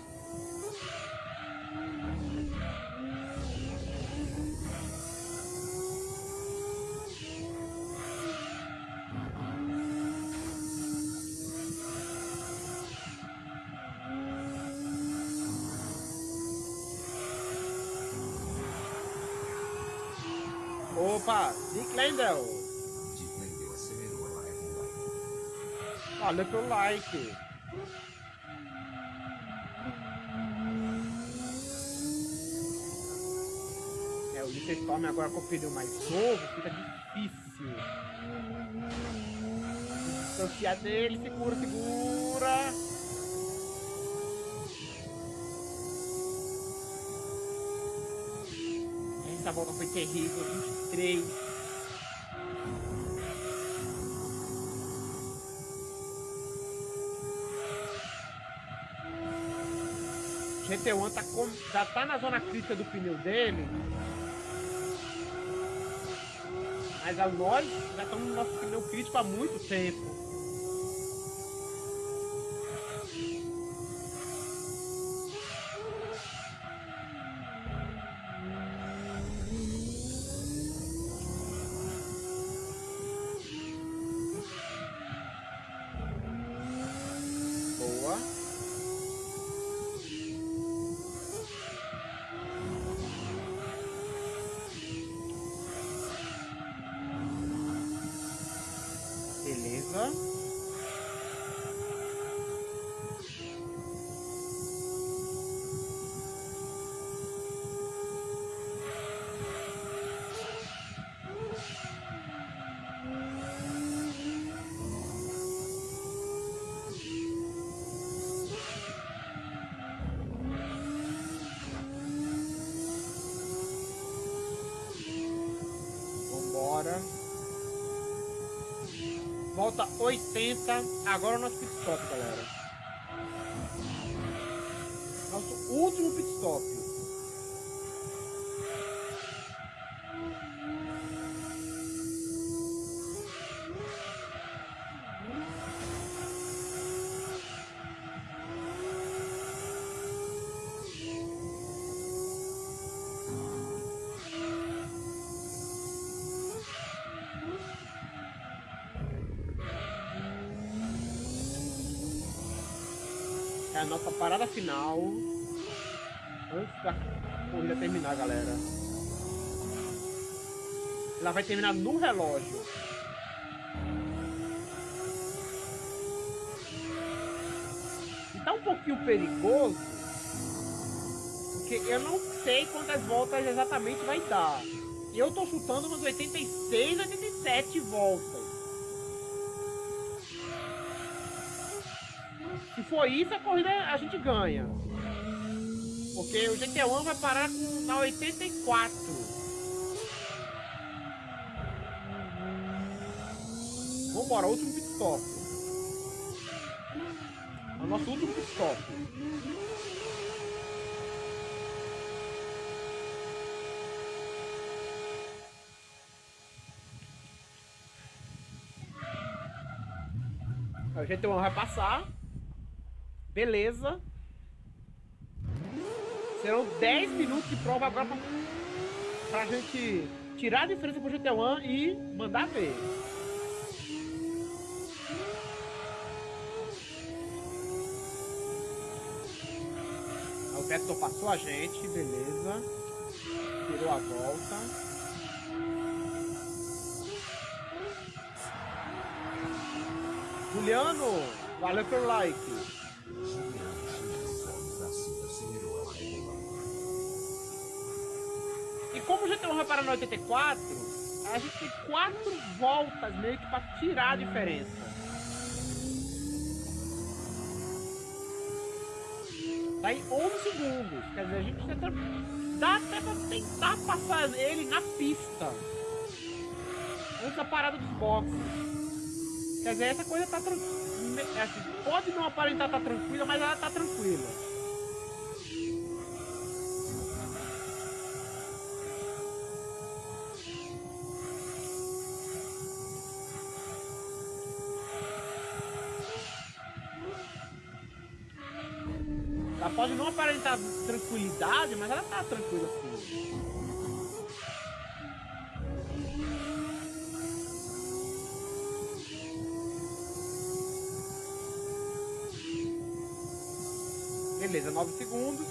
Like. É, o Lichtenstein agora com o pneu mais novo fica difícil. Distanciar dele, segura, segura. Essa volta foi terrível, 23. GT1 tá com, já tá na zona crítica do pneu dele. Mas a nós já estamos no nosso pneu crítico há muito tempo. 80. Agora o final. Antes da corrida terminar, galera. Ela vai terminar no relógio. E tá um pouquinho perigoso. Porque eu não sei quantas voltas exatamente vai dar. Eu tô chutando umas 86, 87 voltas. For isso, a corrida a gente ganha. Porque o GT1 vai parar com, na 84. Vambora, último pit stop. É o nosso último pit stop. O GT1 vai passar. Beleza. Serão 10 minutos de prova agora pra, pra gente tirar a diferença pro GT1 e mandar ver. O Vettel passou a gente, beleza. Tirou a volta. Juliano, valeu pelo like. para na 84, a gente tem quatro voltas meio que para tirar a diferença. Tá em 11 segundos. Quer dizer, a gente tá tenta, dá até pra tentar passar ele na pista. Antes da parada dos boxes. Quer dizer, essa coisa tá tranquila. É assim, pode não aparentar tá tranquila, mas ela tá tranquila. Ela pode não aparentar tranquilidade, mas ela tá tranquila assim. Beleza, 9 segundos.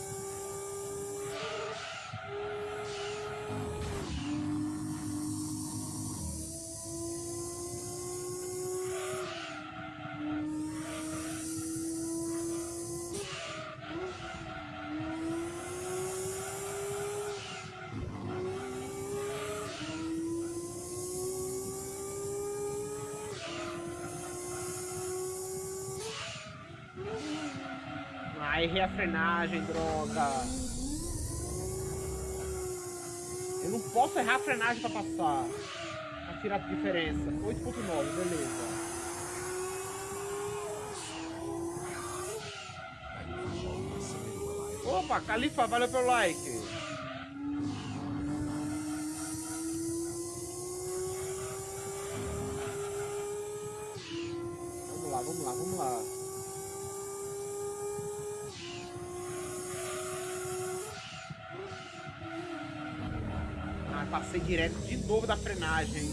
A frenagem, droga. Eu não posso errar a frenagem pra passar. Pra tirar a diferença. 8.9, beleza. Opa, Califa, valeu pelo like. Direto de novo da frenagem.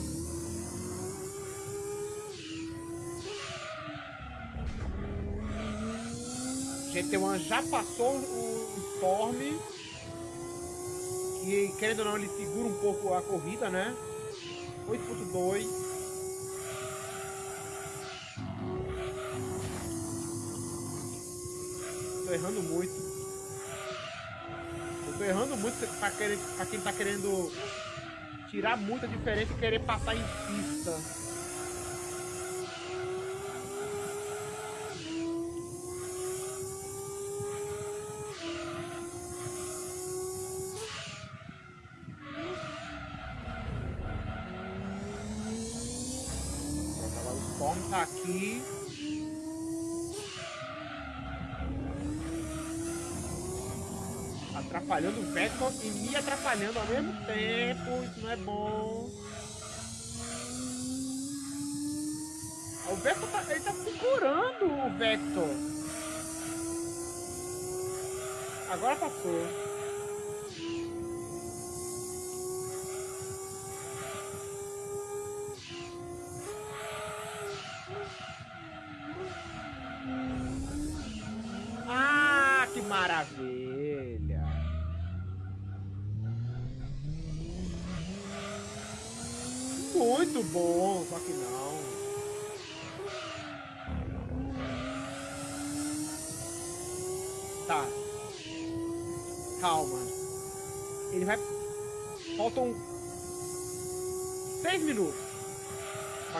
GT1 já passou o Storm. E querendo ou não, ele segura um pouco a corrida, né? 8.2. Tô errando muito. Eu tô errando muito pra, querer, pra quem tá querendo tirar muita diferença e querer passar em pista. O Storm tá aqui. atrapalhando o Vector e me atrapalhando ao mesmo é bom. O Vector tá, ele tá segurando o Vector. Agora passou.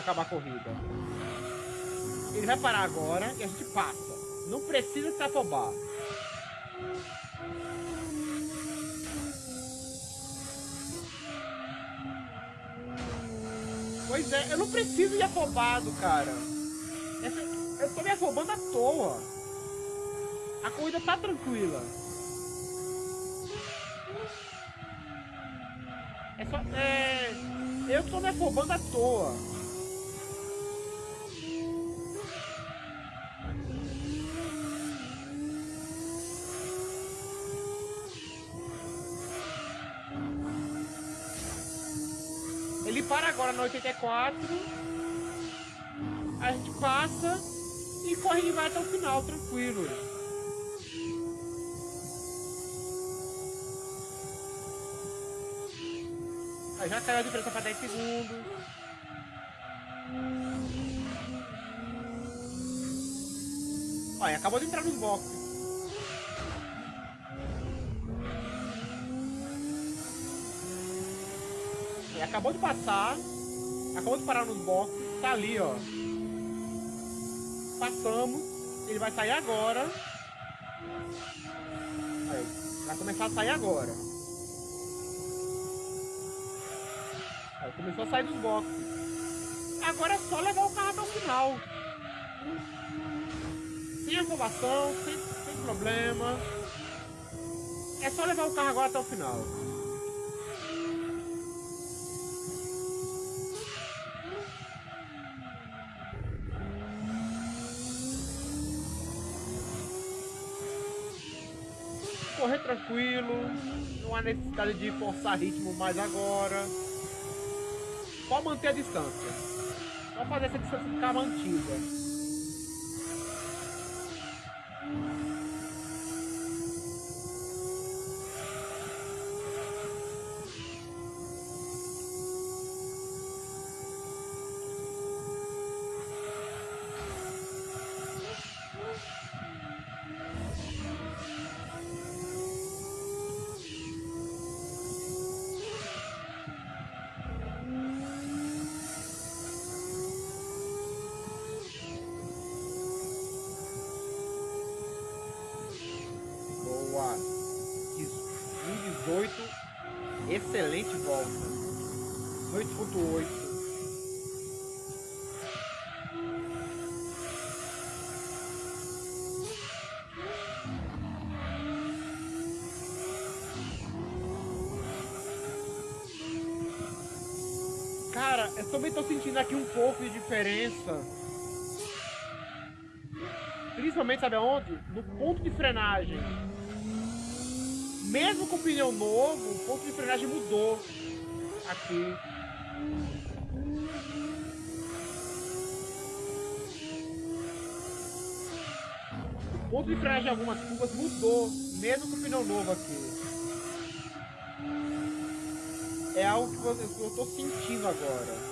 Acabar a corrida. Ele vai parar agora e a gente passa. Não precisa se afobar. Pois é, eu não preciso ir afobado, cara. Eu tô me afobando à toa. A corrida tá tranquila. É só. É. Eu tô me afobando à toa. Agora no 84. A gente passa e corre e vai até o final, tranquilo. Aí já caiu a diferença para 10 segundos. Olha, acabou de entrar nos boxes. Acabou de passar, acabou de parar nos boxes, tá ali, ó. Passamos, ele vai sair agora. Vai começar a sair agora. Aí começou a sair dos boxes. Agora é só levar o carro até o final. Sem afobação, sem, sem problema. É só levar o carro agora até o final. Tranquilo, não há necessidade de forçar ritmo mais agora. Só manter a distância. Só fazer essa distância ficar mantida. Também tô sentindo aqui um pouco de diferença. Principalmente, sabe aonde? No ponto de frenagem. Mesmo com pneu novo, o ponto de frenagem mudou aqui. O ponto de frenagem em algumas curvas mudou, mesmo com pneu novo aqui. É algo que eu, tô sentindo agora.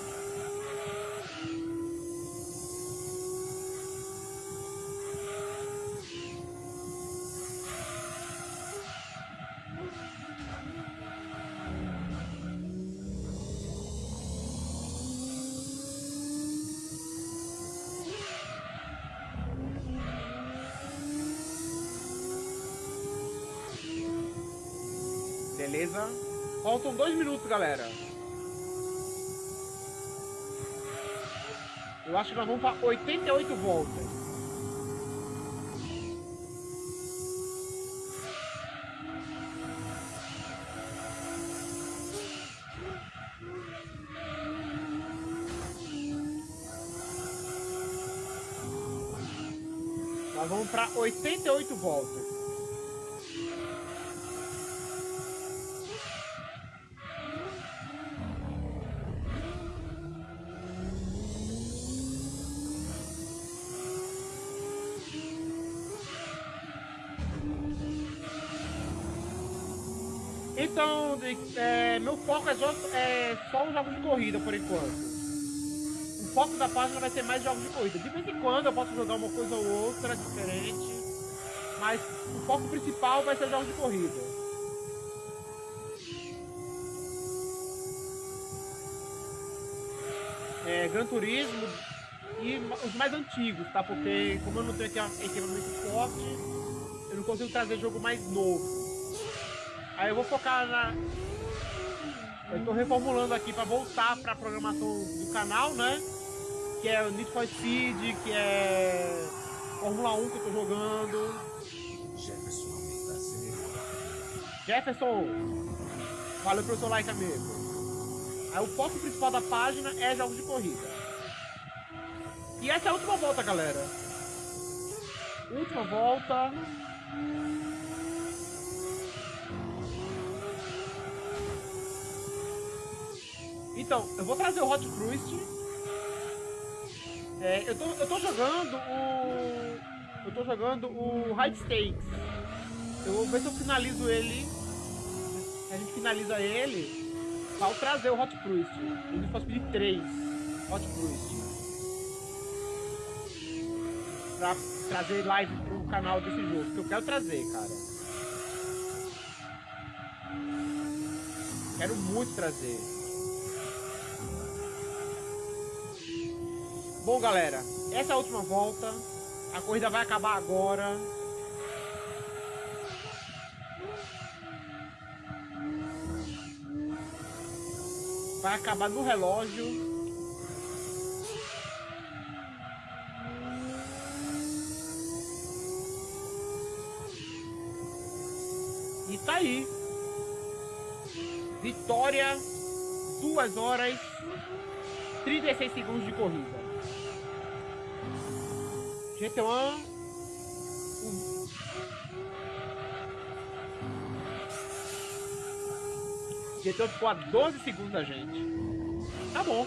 Dois minutos, galera. Eu acho que nós vamos para 88 voltas. Nós vamos para 88 voltas. É, só, é só os jogos de corrida por enquanto. O foco da página vai ser mais jogos de corrida. De vez em quando eu posso jogar uma coisa ou outra diferente, mas o foco principal vai ser jogos de corrida. É, Gran Turismo e os mais antigos, tá? Porque como eu não tenho equipamento forte, eu não consigo trazer jogo mais novo. Aí eu vou focar na. Eu tô reformulando aqui para voltar para programação do canal, né? Que é Need for Speed, que é Fórmula 1 que eu tô jogando. Jefferson valeu pelo seu like, amigo. Aí o foco principal da página é jogos de corrida. E essa é a última volta, galera. Última volta. Então, eu vou trazer o Hot Cruist. É, eu, tô, eu tô jogando o. Eu tô jogando o High Stakes. Eu vou ver se eu finalizo ele. A gente finaliza ele para trazer o Hot Cruist. Eu posso pedir três Hot Cruist. Pra trazer live pro canal desse jogo. Que eu quero trazer, cara. Quero muito trazer. Bom, galera, essa é a última volta. A corrida vai acabar agora. Vai acabar no relógio. E tá aí. Vitória. 2 horas 36 segundos de corrida. GT1. O... GT1 ficou a 12 segundos da gente. Tá bom.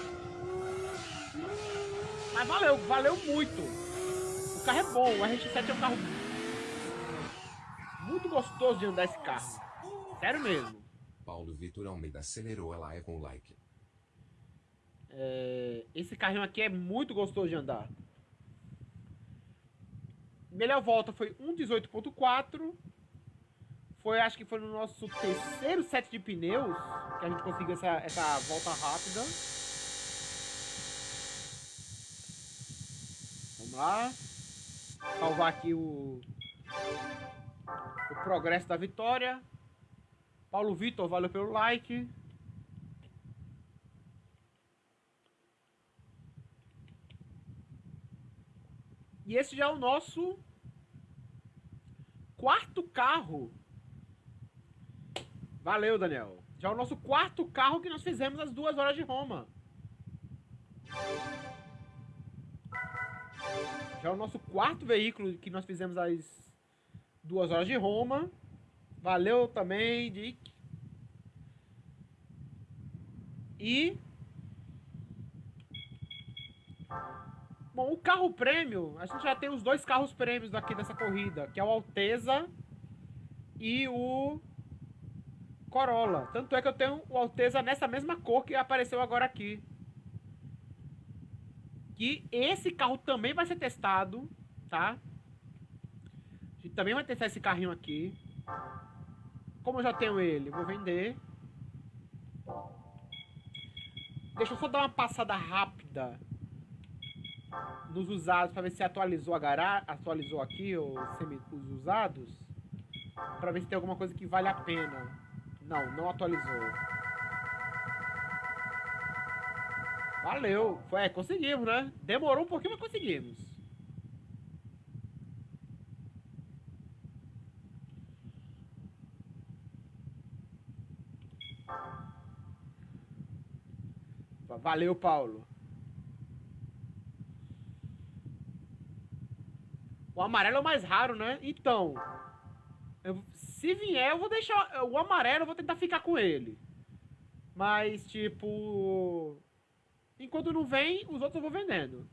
Mas valeu, valeu muito. O carro é bom, o RX-7 é um carro muito gostoso de andar esse carro. Sério mesmo. Paulo Vitor Almeida acelerou a live com like. É, esse carrinho aqui é muito gostoso de andar. Melhor volta foi 1.18.4. Foi, acho que foi no nosso terceiro set de pneus que a gente conseguiu essa, essa volta rápida. Vamos lá. Salvar aqui o, o progresso da vitória. Paulo Vitor, valeu pelo like. E esse já é o nosso quarto carro. Valeu, Daniel. Já é o nosso quarto carro que nós fizemos as duas horas de Roma. Já é o nosso quarto veículo que nós fizemos as duas horas de Roma. Valeu também, Dick. E Bom, o carro prêmio, a gente já tem os dois carros prêmios aqui dessa corrida, que é o Alteza e o Corolla. Tanto é que eu tenho o Alteza nessa mesma cor que apareceu agora aqui. Que esse carro também vai ser testado, tá? A gente também vai testar esse carrinho aqui. Como eu já tenho ele, vou vender. Deixa eu só dar uma passada rápida nos usados para ver se atualizou a garagem, atualizou aqui os, semi, os usados, para ver se tem alguma coisa que vale a pena. Não, não atualizou. Valeu. Foi, é, conseguimos, né? Demorou um pouquinho, mas conseguimos. Valeu, Paulo. O amarelo é o mais raro, né? Então, eu, se vier, eu vou deixar. O amarelo eu vou tentar ficar com ele. Mas, tipo. Enquanto não vem, os outros eu vou vendendo.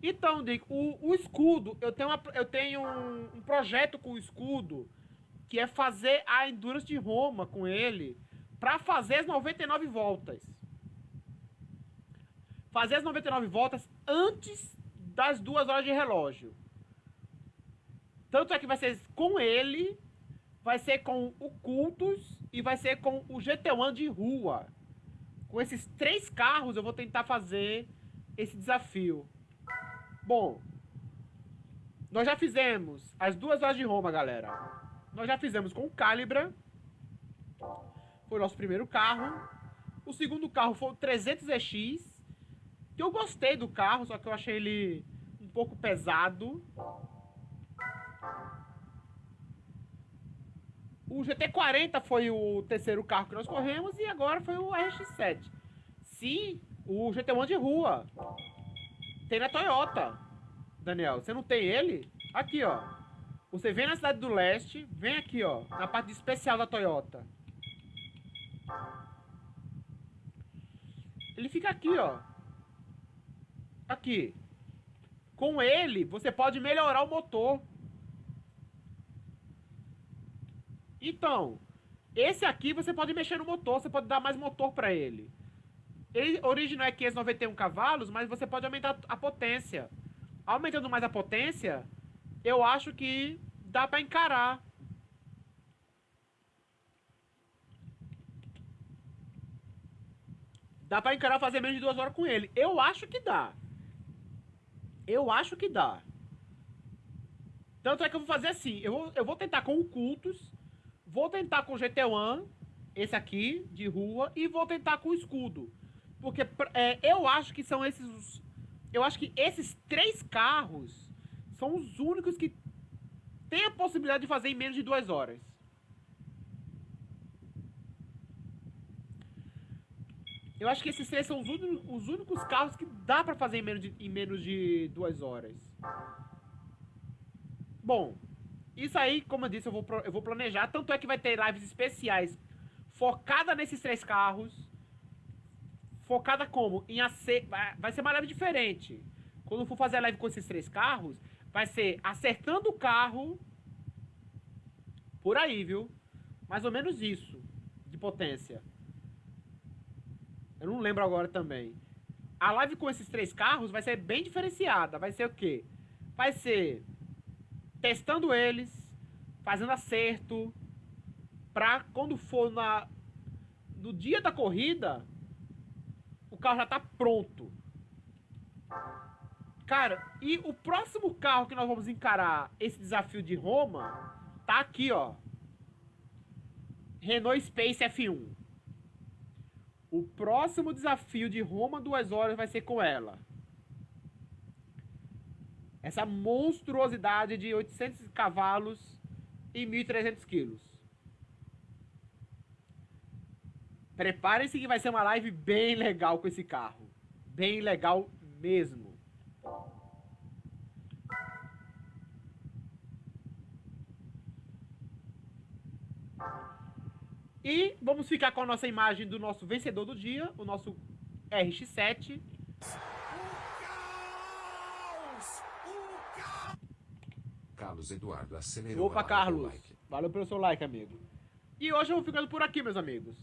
Então, Dick, o, o escudo, eu tenho, uma, eu tenho um, um, projeto com o escudo que é fazer a Endurance de Roma com ele para fazer as 99 voltas. Fazer as 99 voltas antes das duas horas de relógio. Tanto é que vai ser com ele, vai ser com o Cultus e vai ser com o GT1 de rua. Com esses três carros eu vou tentar fazer esse desafio. Bom, nós já fizemos as duas horas de Roma, galera. Nós já fizemos com o Calibra. Foi o nosso primeiro carro. O segundo carro foi o 300EX. Que eu gostei do carro, só que eu achei ele um pouco pesado. O GT40 foi o terceiro carro que nós corremos e agora foi o RX-7. Sim, o GT1 de rua. Tem na Toyota. Daniel, você não tem ele? Aqui, ó. Você vem na cidade do leste, vem aqui, ó, na parte especial da Toyota. Ele fica aqui, ó. Aqui. Com ele, você pode melhorar o motor. Então, esse aqui você pode mexer no motor, você pode dar mais motor para ele. Ele original é 591 cavalos, mas você pode aumentar a potência. Aumentando mais a potência, eu acho que dá para encarar. Dá para encarar fazer menos de duas horas com ele. Eu acho que dá. Eu acho que dá. Tanto é que eu vou fazer assim. Eu vou, eu vou tentar com o Cultus Vou tentar com o GT1, esse aqui, de rua, e vou tentar com o escudo. Porque é, eu acho que são esses. Eu acho que esses três carros são os únicos que têm a possibilidade de fazer em menos de duas horas. Eu acho que esses três são os, os únicos carros que dá pra fazer em menos, de, em menos de duas horas. Bom, isso aí, como eu disse, eu vou, eu vou planejar. Tanto é que vai ter lives especiais focada nesses três carros. Focada como? Em acer... Vai ser uma live diferente. Quando for fazer a live com esses três carros, vai ser acertando o carro. Por aí, viu? Mais ou menos isso de potência. Eu não lembro agora também. A live com esses três carros vai ser bem diferenciada. Vai ser o quê? Vai ser testando eles, fazendo acerto, pra quando for na, no dia da corrida, o carro já tá pronto. Cara, e o próximo carro que nós vamos encarar esse desafio de Roma tá aqui, ó. Renault Space F1. O próximo desafio de Roma duas horas vai ser com ela. Essa monstruosidade de 800 cavalos e 1.300 quilos. Preparem-se que vai ser uma live bem legal com esse carro. Bem legal mesmo. E vamos ficar com a nossa imagem do nosso vencedor do dia, o nosso RX-7. Carlos Eduardo acelerou. Opa, Carlos. Like. Valeu pelo seu like, amigo. E hoje eu vou ficando por aqui, meus amigos.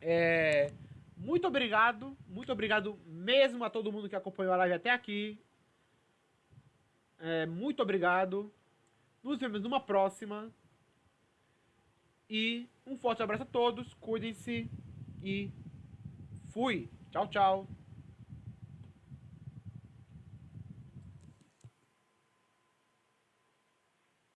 É, muito obrigado, muito obrigado mesmo a todo mundo que acompanhou a live até aqui. É, muito obrigado. Nos vemos numa próxima. E um forte abraço a todos, cuidem-se e fui. Tchau, tchau.